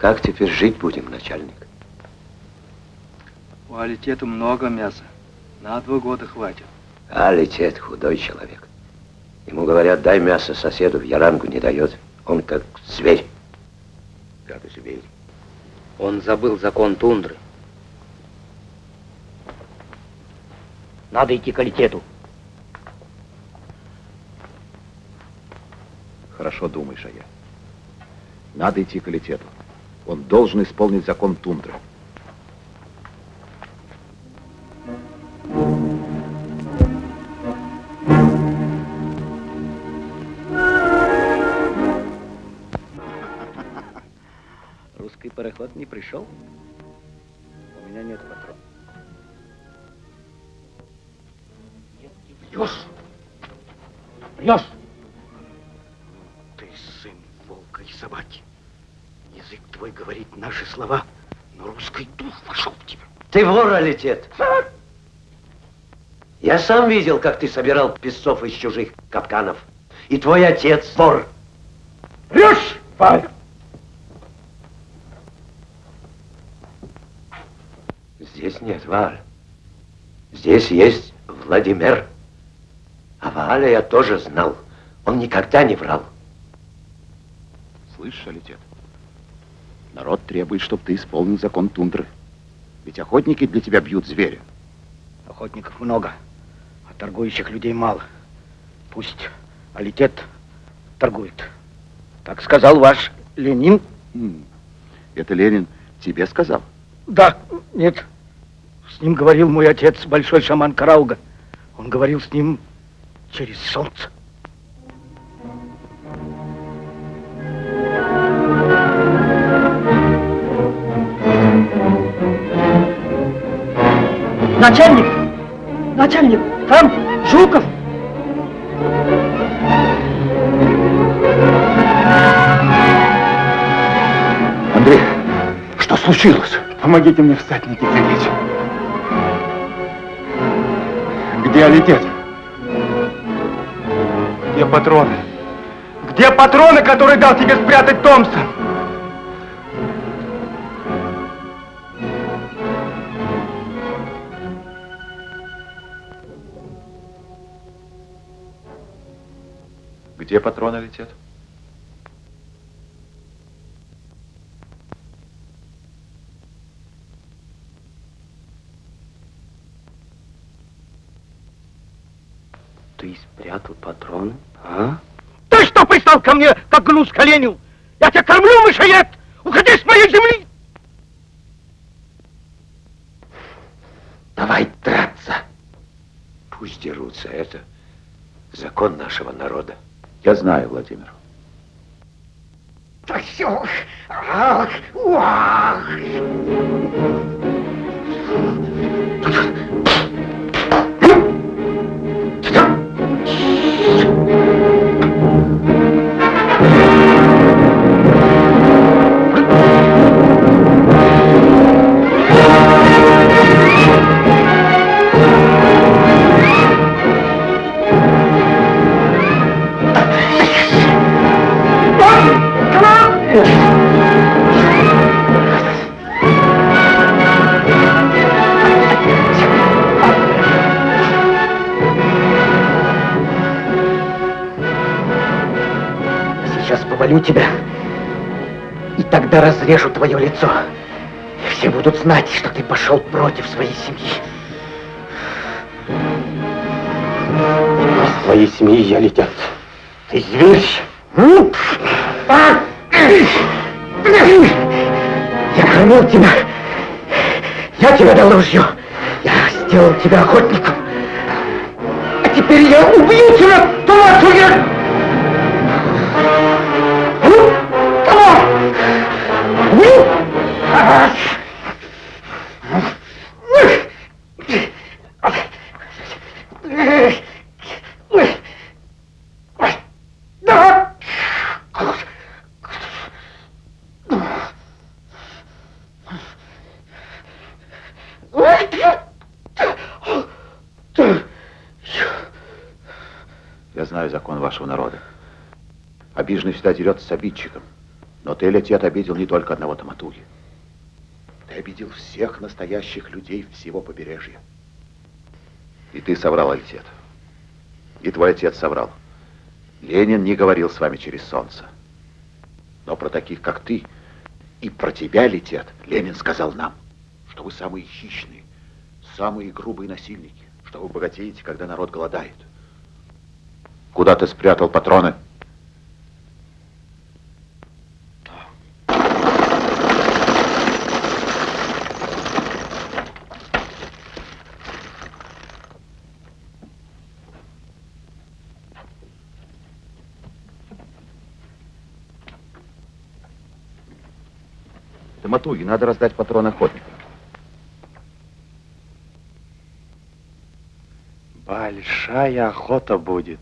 Как теперь жить будем, начальник? У Алитета много мяса. На два года хватит. А летит худой человек. Ему говорят, дай мясо соседу, в ярангу не дает. Он как зверь. Как зверь. Он забыл закон тундры. Надо идти к Алитету. Хорошо думаешь, а я. Надо идти к Алитету. Он должен исполнить закон тундры. Русский пароход не пришел? Ты вор, Алитет. Я сам видел, как ты собирал песцов из чужих капканов. И твой отец вор. Врешь, Валя! Здесь нет Валь. Здесь есть Владимир. А Валя я тоже знал. Он никогда не врал. Слышишь, Алитет? Народ требует, чтобы ты исполнил закон тундры. Ведь охотники для тебя бьют зверя. Охотников много, а торгующих людей мало. Пусть Алитет торгует. Так сказал ваш Ленин. Это Ленин тебе сказал? Да, нет. С ним говорил мой отец, большой шаман Карауга. Он говорил с ним через солнце. Начальник! Начальник! Там Жуков! Андрей, что случилось? Помогите мне всадники завлечь. Где Алитет? Где патроны? Где патроны, которые дал тебе спрятать Томпсон? Где патроны летят? Ты спрятал патроны, а? Ты что пристал ко мне, как гнус к оленю? Я тебя кормлю, мышоед! Уходи с моей земли! Давай драться. Пусть дерутся. Это закон нашего народа. Я знаю, Владимир. Ах, ах. Сейчас повалю тебя, и тогда разрежу твое лицо. И все будут знать, что ты пошел против своей семьи. Из твоей семьи я летят. Ты зверь! А! Я кормил тебя. Я тебе дал ружье. Я сделал тебя охотником. А теперь я убью тебя, тварь! Всегда дерется с обидчиком. Но ты, Летет, обидел не только одного Таматуги. Ты обидел всех настоящих людей всего побережья. И ты соврал, Летет. И твой отец соврал. Ленин не говорил с вами через солнце. Но про таких, как ты, и про тебя, Летет, Ленин сказал нам, что вы самые хищные, самые грубые насильники, что вы богатеете, когда народ голодает. Куда ты спрятал патроны? Таматуги, надо раздать патроны охотникам. Большая охота будет.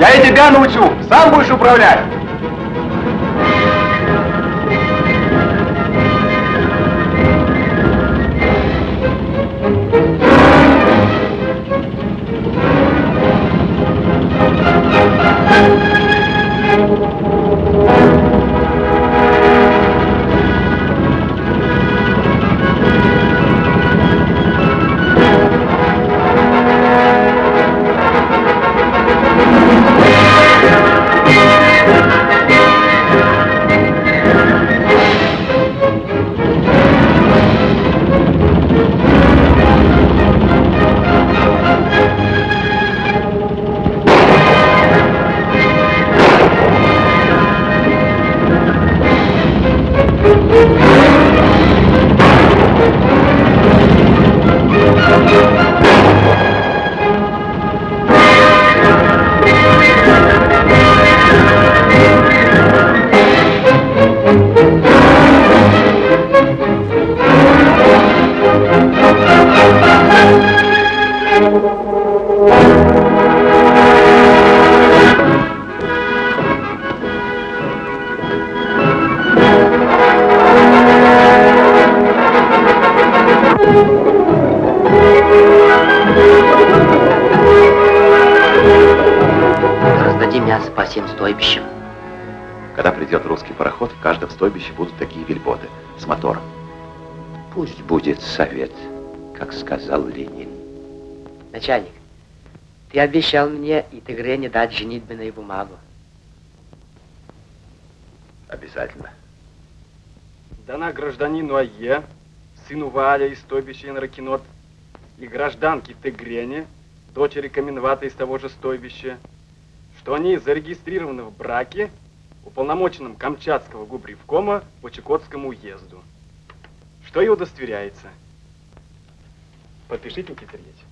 Я и тебя научу, сам будешь управлять. Начальник, ты обещал мне и Тигре не дать женитьбенную бумагу. Обязательно. Дана гражданину Ае, сыну Валя из стойбища Инракинот, и гражданке Тегрене, дочери Каменвата из того же стойбища, что они зарегистрированы в браке уполномоченным Камчатского губревкома по Чукотскому уезду, что и удостоверяется. Подпишите, Никита Ильич.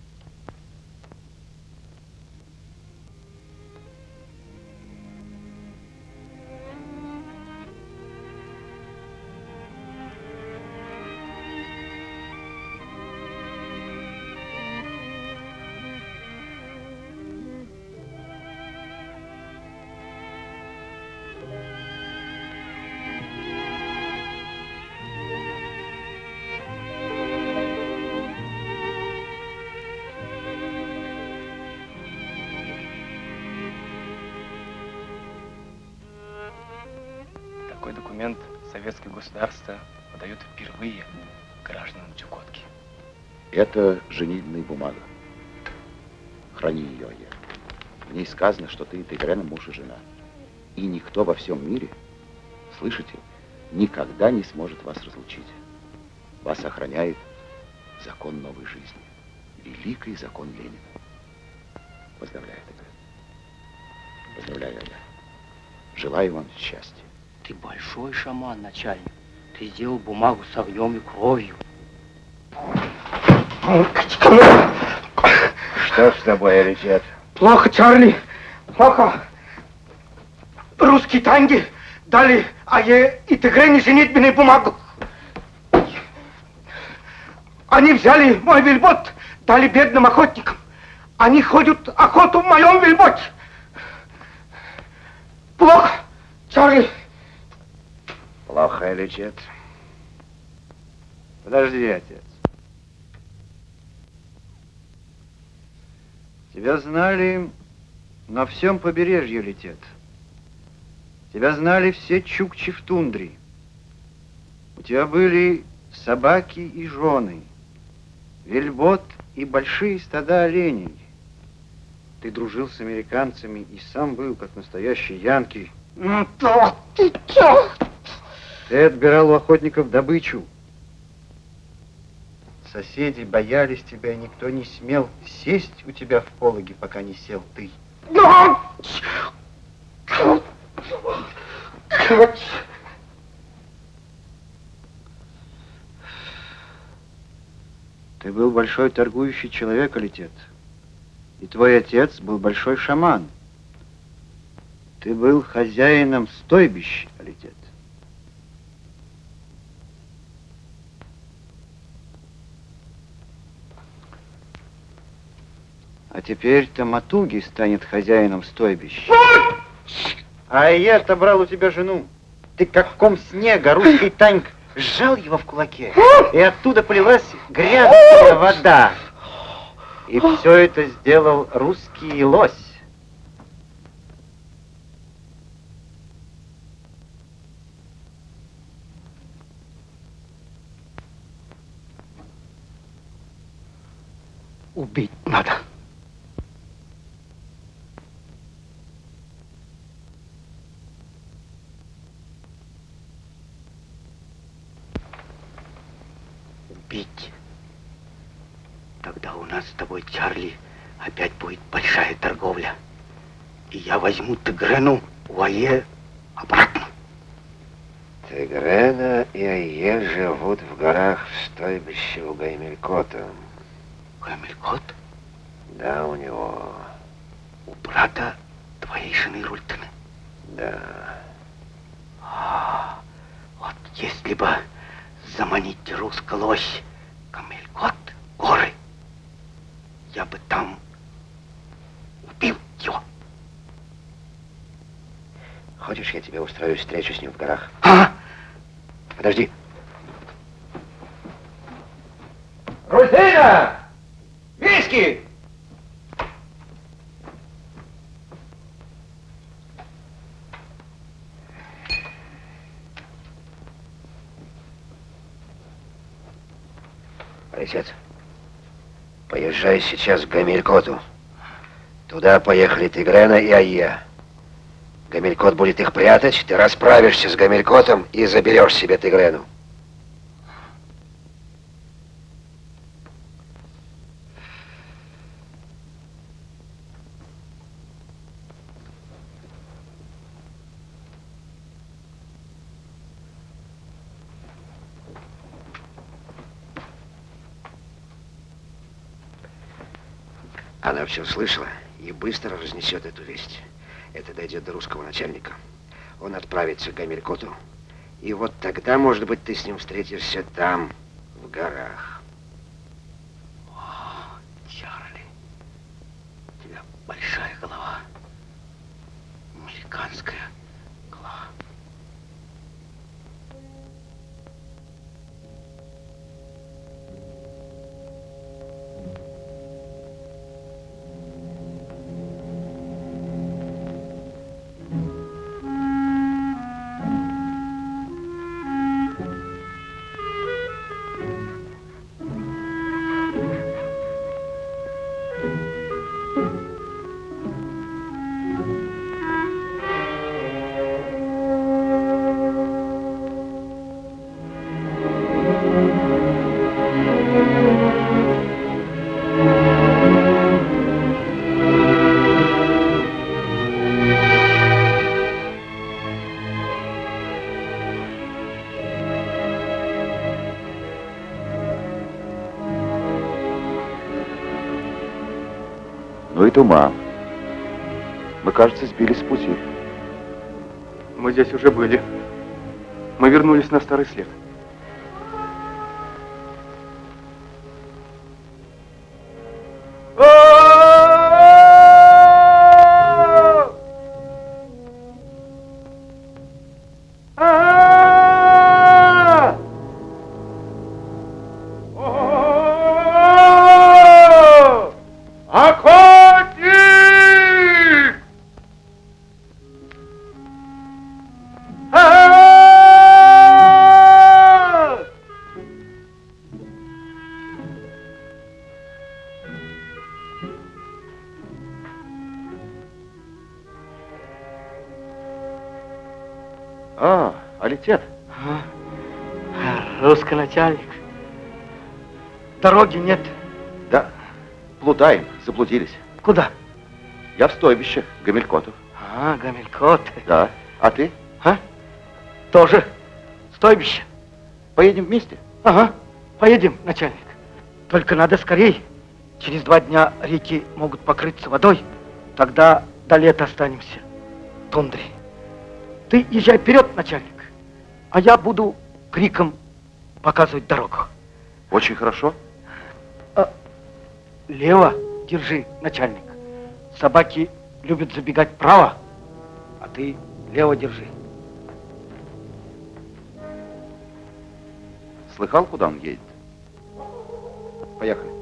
Это женитьбная бумага. Храни ее, Ая. В ней сказано, что ты Тигрена муж и жена. И никто во всем мире, слышите, никогда не сможет вас разлучить. Вас охраняет закон новой жизни. Великий закон Ленина. Поздравляю, Тигрен. Поздравляю, Ая. Желаю вам счастья. Ты большой шаман, начальник. Ты сделал бумагу с огнем и кровью. Что с тобой, Алисет? Плохо, Чарли, плохо. Русские танги дали Ае и Тигрене женитьбенную бумагу. Они взяли мой вельбот, стали бедным охотником. Они ходят охоту в моем вельботе. Плохо, Чарли. Плохо или нет? Подожди, отец. Тебя знали на всем побережье летет. Тебя знали все чукчи в тундре. У тебя были собаки и жены, вельбот и большие стада оленей. Ты дружил с американцами и сам был, как настоящий янки. Ну, то ты чё? Ты отбирал у охотников добычу. Соседи боялись тебя, и никто не смел сесть у тебя в пологе, пока не сел ты. Ты был большой торгующий человек, Алитет. И твой отец был большой шаман. Ты был хозяином стойбищ, Алитет. А теперь Таматуги станет хозяином стойбища. А я отобрал у тебя жену. Ты как ком снега, русский танк, сжал его в кулаке, и оттуда полилась грязная вода. И все это сделал русский лось. Убить надо. Убить. Тогда у нас с тобой, Чарли, опять будет большая торговля. И я возьму Тигрену у Ае обратно. Тигрена и Ае живут в горах в стойбище у Гаймелькота. Гаймелькот? Да, у него. У брата твоей жены Рультаны? Да. А, вот если бы заманить русскую лось, Гамелькот, горы, я бы там убил его. Хочешь, я тебе устрою встречу с ним в горах? А? Подожди. Рутина! Виски! Отец, поезжай сейчас к Гамелькоту. Туда поехали Тигрена и Айя. Гамелькот будет их прятать, ты расправишься с Гамелькотом и заберешь себе Тигрену. Она все слышала и быстро разнесет эту весть. Это дойдет до русского начальника. Он отправится к Гамелькоту. И вот тогда, может быть, ты с ним встретишься там, в горах. О, Чарли, у тебя большая голова. Американская Туман. Мы, кажется, сбились с пути. Мы здесь уже были. Мы вернулись на старый след. Заблудились. Куда? Я в стойбище, Гамелькотов. А, Гамелькот. Да. А ты? А? Тоже стойбище. Поедем вместе? Ага, поедем, начальник. Только надо скорей. Через два дня реки могут покрыться водой. Тогда до лета останемся. Тундре. Ты езжай вперед, начальник. А я буду криком показывать дорогу. Очень хорошо. А, лево держи, начальник. Собаки любят забегать вправо, а ты лево держи. Слыхал, куда он едет? Поехали.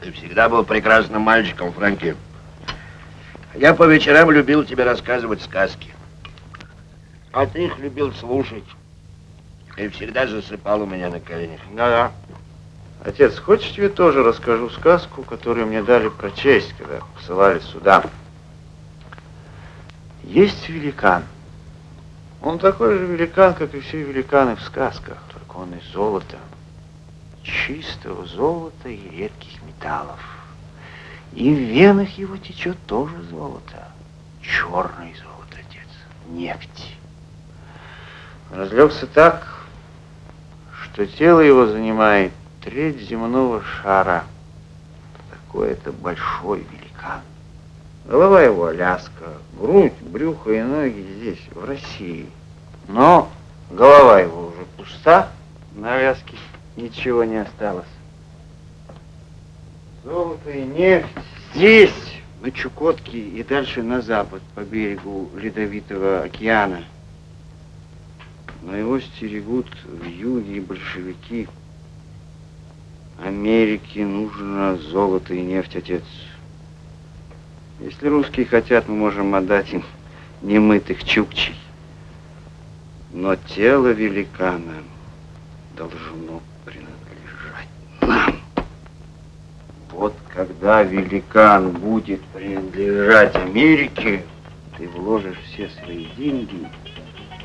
Ты всегда был прекрасным мальчиком, Фрэнки. Я по вечерам любил тебе рассказывать сказки. А ты их любил слушать. И всегда засыпал у меня на коленях. Да-да. Отец, хочешь, тебе тоже расскажу сказку, которую мне дали прочесть, когда посылали сюда? Есть великан. Он такой же великан, как и все великаны в сказках, только он из золота. Чистого золота и редких металлов. И в венах его течет тоже золото. Черное золото, отец. Нефть. Разлегся так, что тело его занимает треть земного шара. Такой это большой великан. Голова его Аляска, грудь, брюхо и ноги здесь, в России. Но голова его уже пуста, на Аляске ничего не осталось. Золото и нефть здесь, на Чукотке и дальше на запад, по берегу Ледовитого океана. Но его стерегут в юге большевики. Америке нужно золото и нефть, отец. Если русские хотят, мы можем отдать им немытых чукчей. Но тело великана должно принадлежать нам. Вот когда великан будет принадлежать Америке, ты вложишь все свои деньги,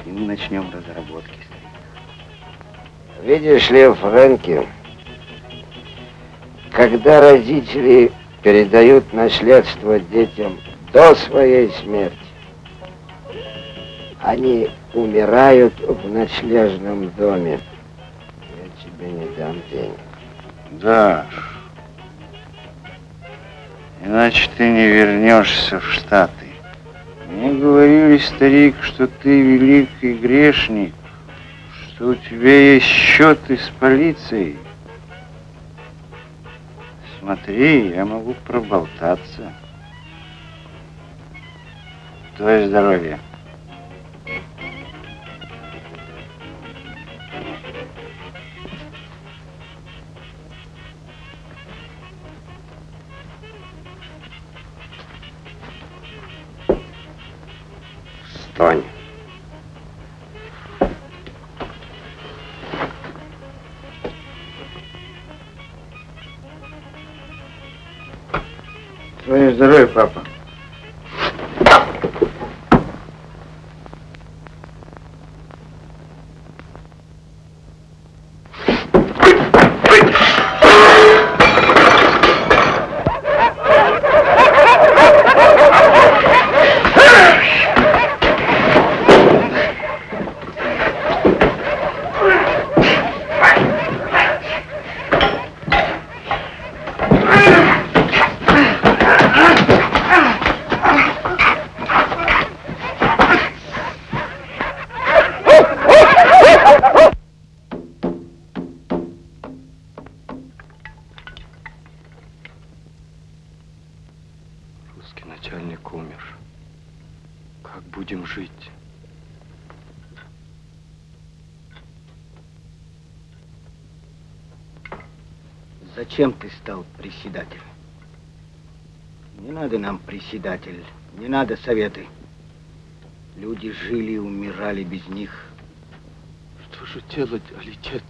и мы начнем разработки. Видишь ли, Фрэнки, когда родители передают наследство детям до своей смерти, они умирают в ночлежном доме. Я тебе не дам денег. Да. Иначе ты не вернешься в Штаты. Мне говорили, старик, что ты великий грешник, что у тебя есть счеты с полицией. Смотри, я могу проболтаться. Твое здоровье. Стань. Твое здоровье, папа. Зачем ты стал председателем? Не надо нам председатель, не надо советы. Люди жили и умирали без них. Что же делать, Алитет?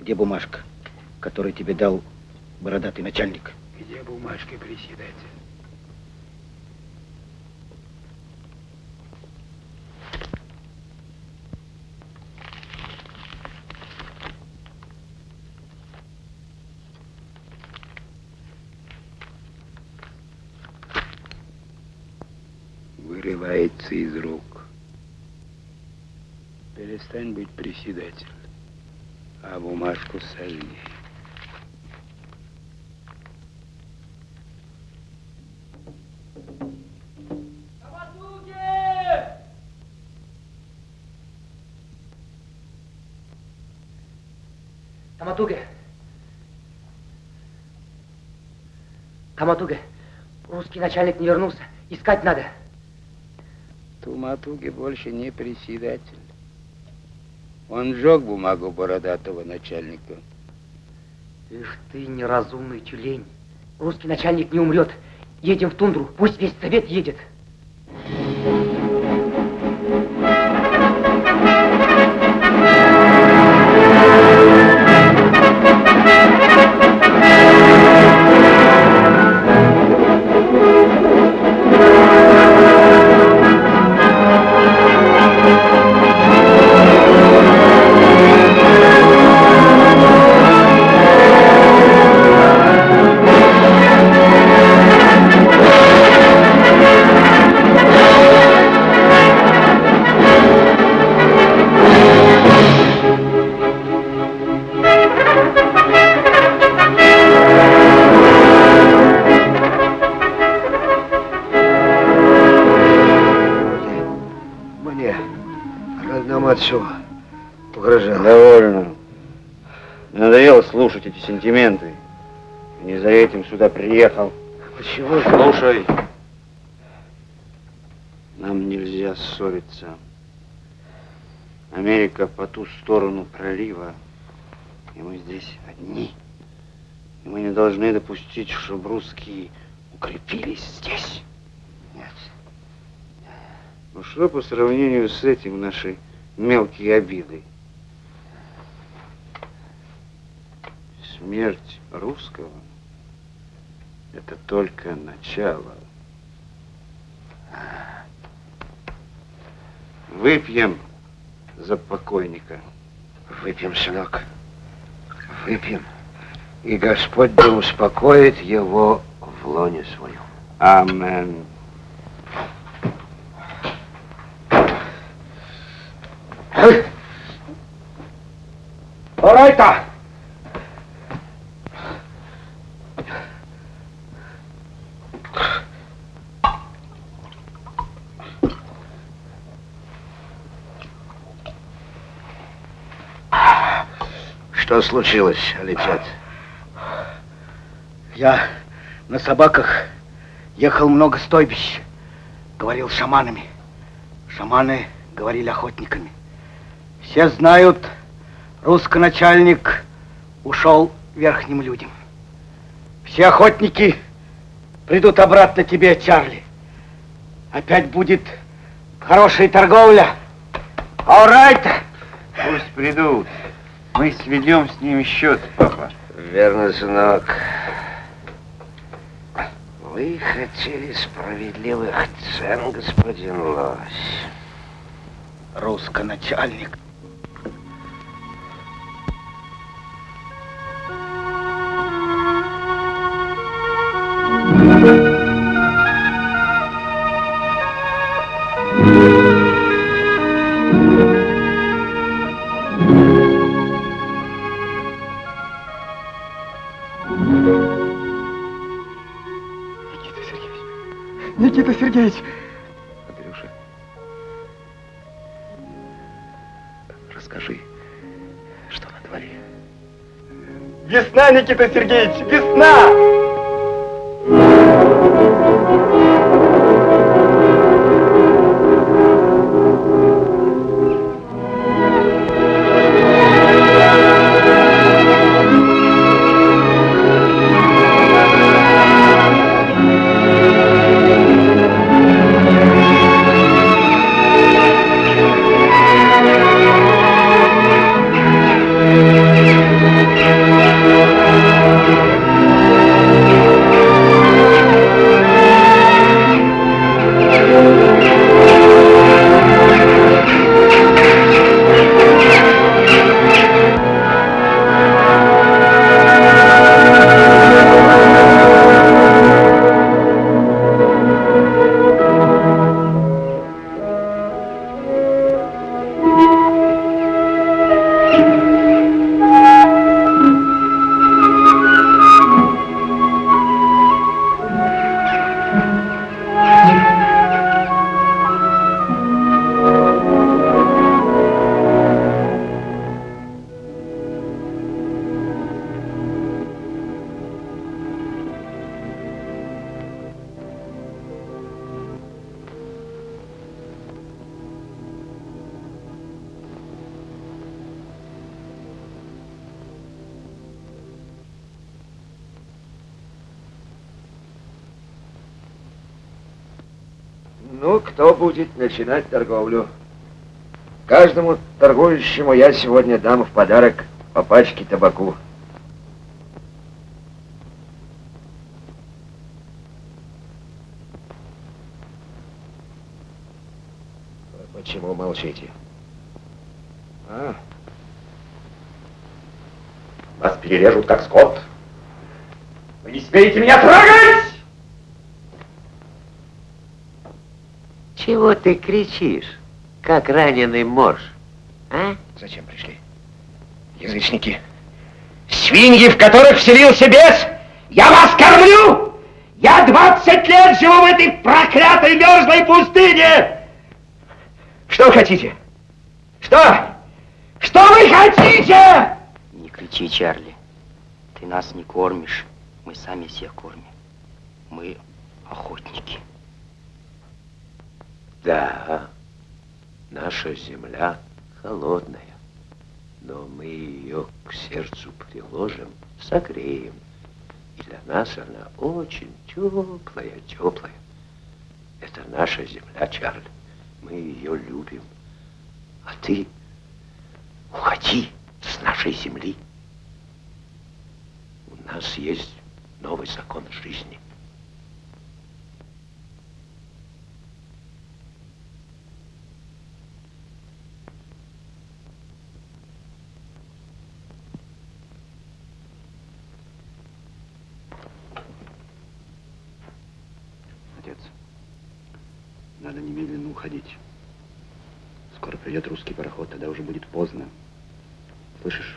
Где бумажка, которую тебе дал бородатый начальник? Где бумажки, председатель? Вырывается из рук. Перестань быть председатель, а бумажку сожги. Таматуге. Таматуге. Русский начальник не вернулся. Искать надо. Туматуги больше не председатель. Он сжег бумагу бородатого начальника. Ишь ты, неразумный тюлень. Русский начальник не умрет. Едем в тундру. Пусть весь совет едет. Отцу угрожал. Довольно. Надоело слушать эти сентименты. Не за этим сюда приехал. Почему? Слушай. Нам нельзя ссориться. Америка по ту сторону пролива, и мы здесь одни. И мы не должны допустить, чтобы русские укрепились здесь. Нет. Ну что по сравнению с этим наши мелкие обиды? Смерть русского – это только начало. Выпьем за покойника. Выпьем, сынок. Выпьем. И Господь да успокоит его в лоне своем. Амен. Орайта! Что случилось, Алитет? Я на собаках ехал много стойбищ, говорил шаманами. Шаманы говорили охотниками. Все знают, русский начальник ушел верхним людям. Все охотники придут обратно тебе, Чарли. Опять будет хорошая торговля. All right. Пусть придут. Мы сведем с ними счет, папа. Верно, сынок. Вы хотели справедливых цен, господин Лось. Русско Весна, Никита Сергеевич, весна! Начинать торговлю? Каждому торгующему я сегодня дам в подарок по пачке табаку. Почему молчите? А? Вас перережут, как скот. Вы не смеете меня трогать! Ты кричишь, как раненый морж? А? Зачем пришли? Язычники. Свиньи, в которых вселился бес! Я вас кормлю! Я 20 лет живу в этой проклятой мерзлой пустыне! Что вы хотите? Что? Что вы хотите? Не кричи, Чарли. Ты нас не кормишь. Мы сами всех кормим. Мы охотники. Да, наша земля холодная, но мы ее к сердцу приложим, согреем. И для нас она очень теплая, теплая. Это наша земля, Чарли. Мы ее любим. А ты уходи с нашей земли. У нас есть новый закон жизни. Отец, надо немедленно уходить. Скоро придет русский пароход, тогда уже будет поздно. Слышишь?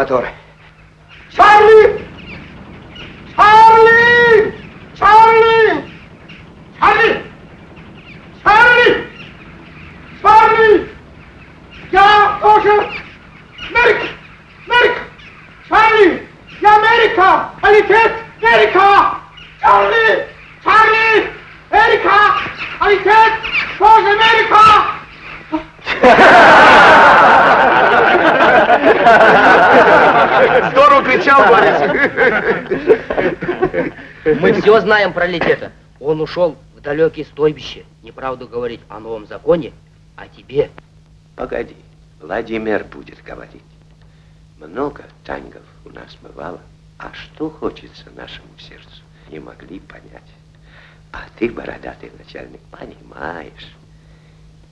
consumatore. Мы знаем про Летета. Он ушел в далекие стойбище. Неправду говорить о новом законе, а тебе. Погоди, Владимир будет говорить. Много тангов у нас бывало, а что хочется нашему сердцу, не могли понять. А ты, бородатый начальник, понимаешь.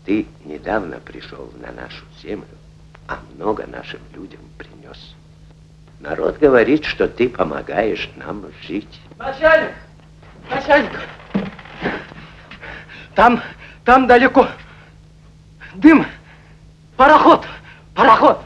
Ты недавно пришел на нашу землю, а много нашим людям принес. Народ говорит, что ты помогаешь нам жить. Начальник! Начальник! Там, там далеко. Дым. Пароход. Пароход.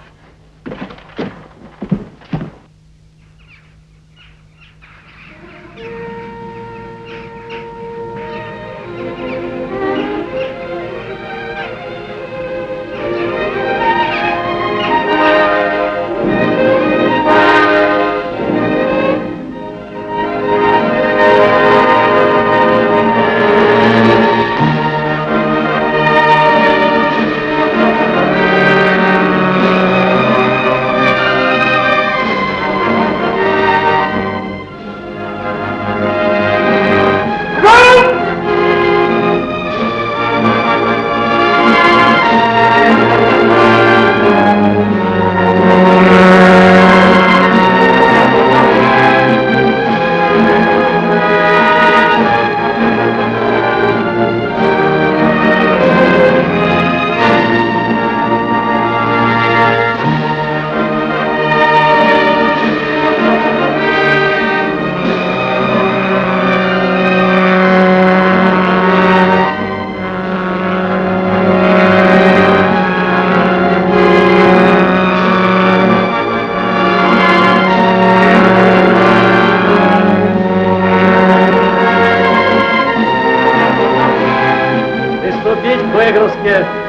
К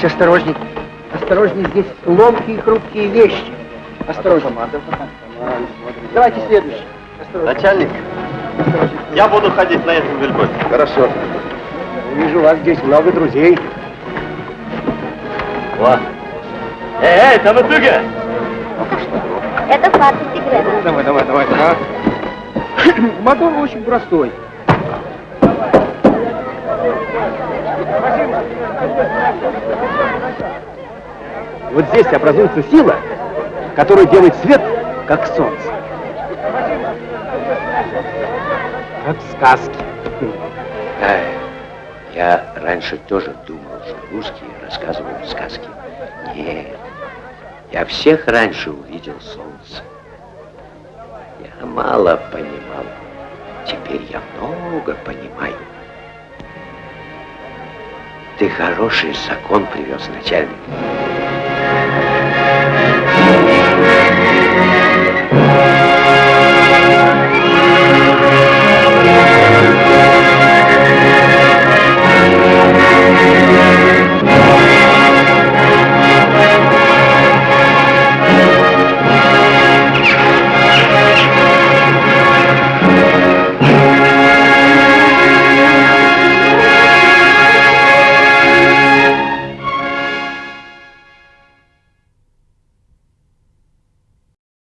Товарищ, осторожней. Осторожней, здесь ломкие и хрупкие вещи. Осторожней. Давайте следующий. Начальник, я буду ходить на этом вельботе. Хорошо. Вижу, у вас здесь много друзей. О. Эй, эй, Таматуга! Это фарс Тигрена. Давай, давай, давай. А? Мотор очень простой. Вот здесь образуется сила, которая делает свет, как солнце. Как в сказке. Да, я раньше тоже думал, что русские рассказывают сказки. Нет, я всех раньше увидел солнце. Я мало понимал. Теперь я много понимаю. Ты хороший закон привез, начальник.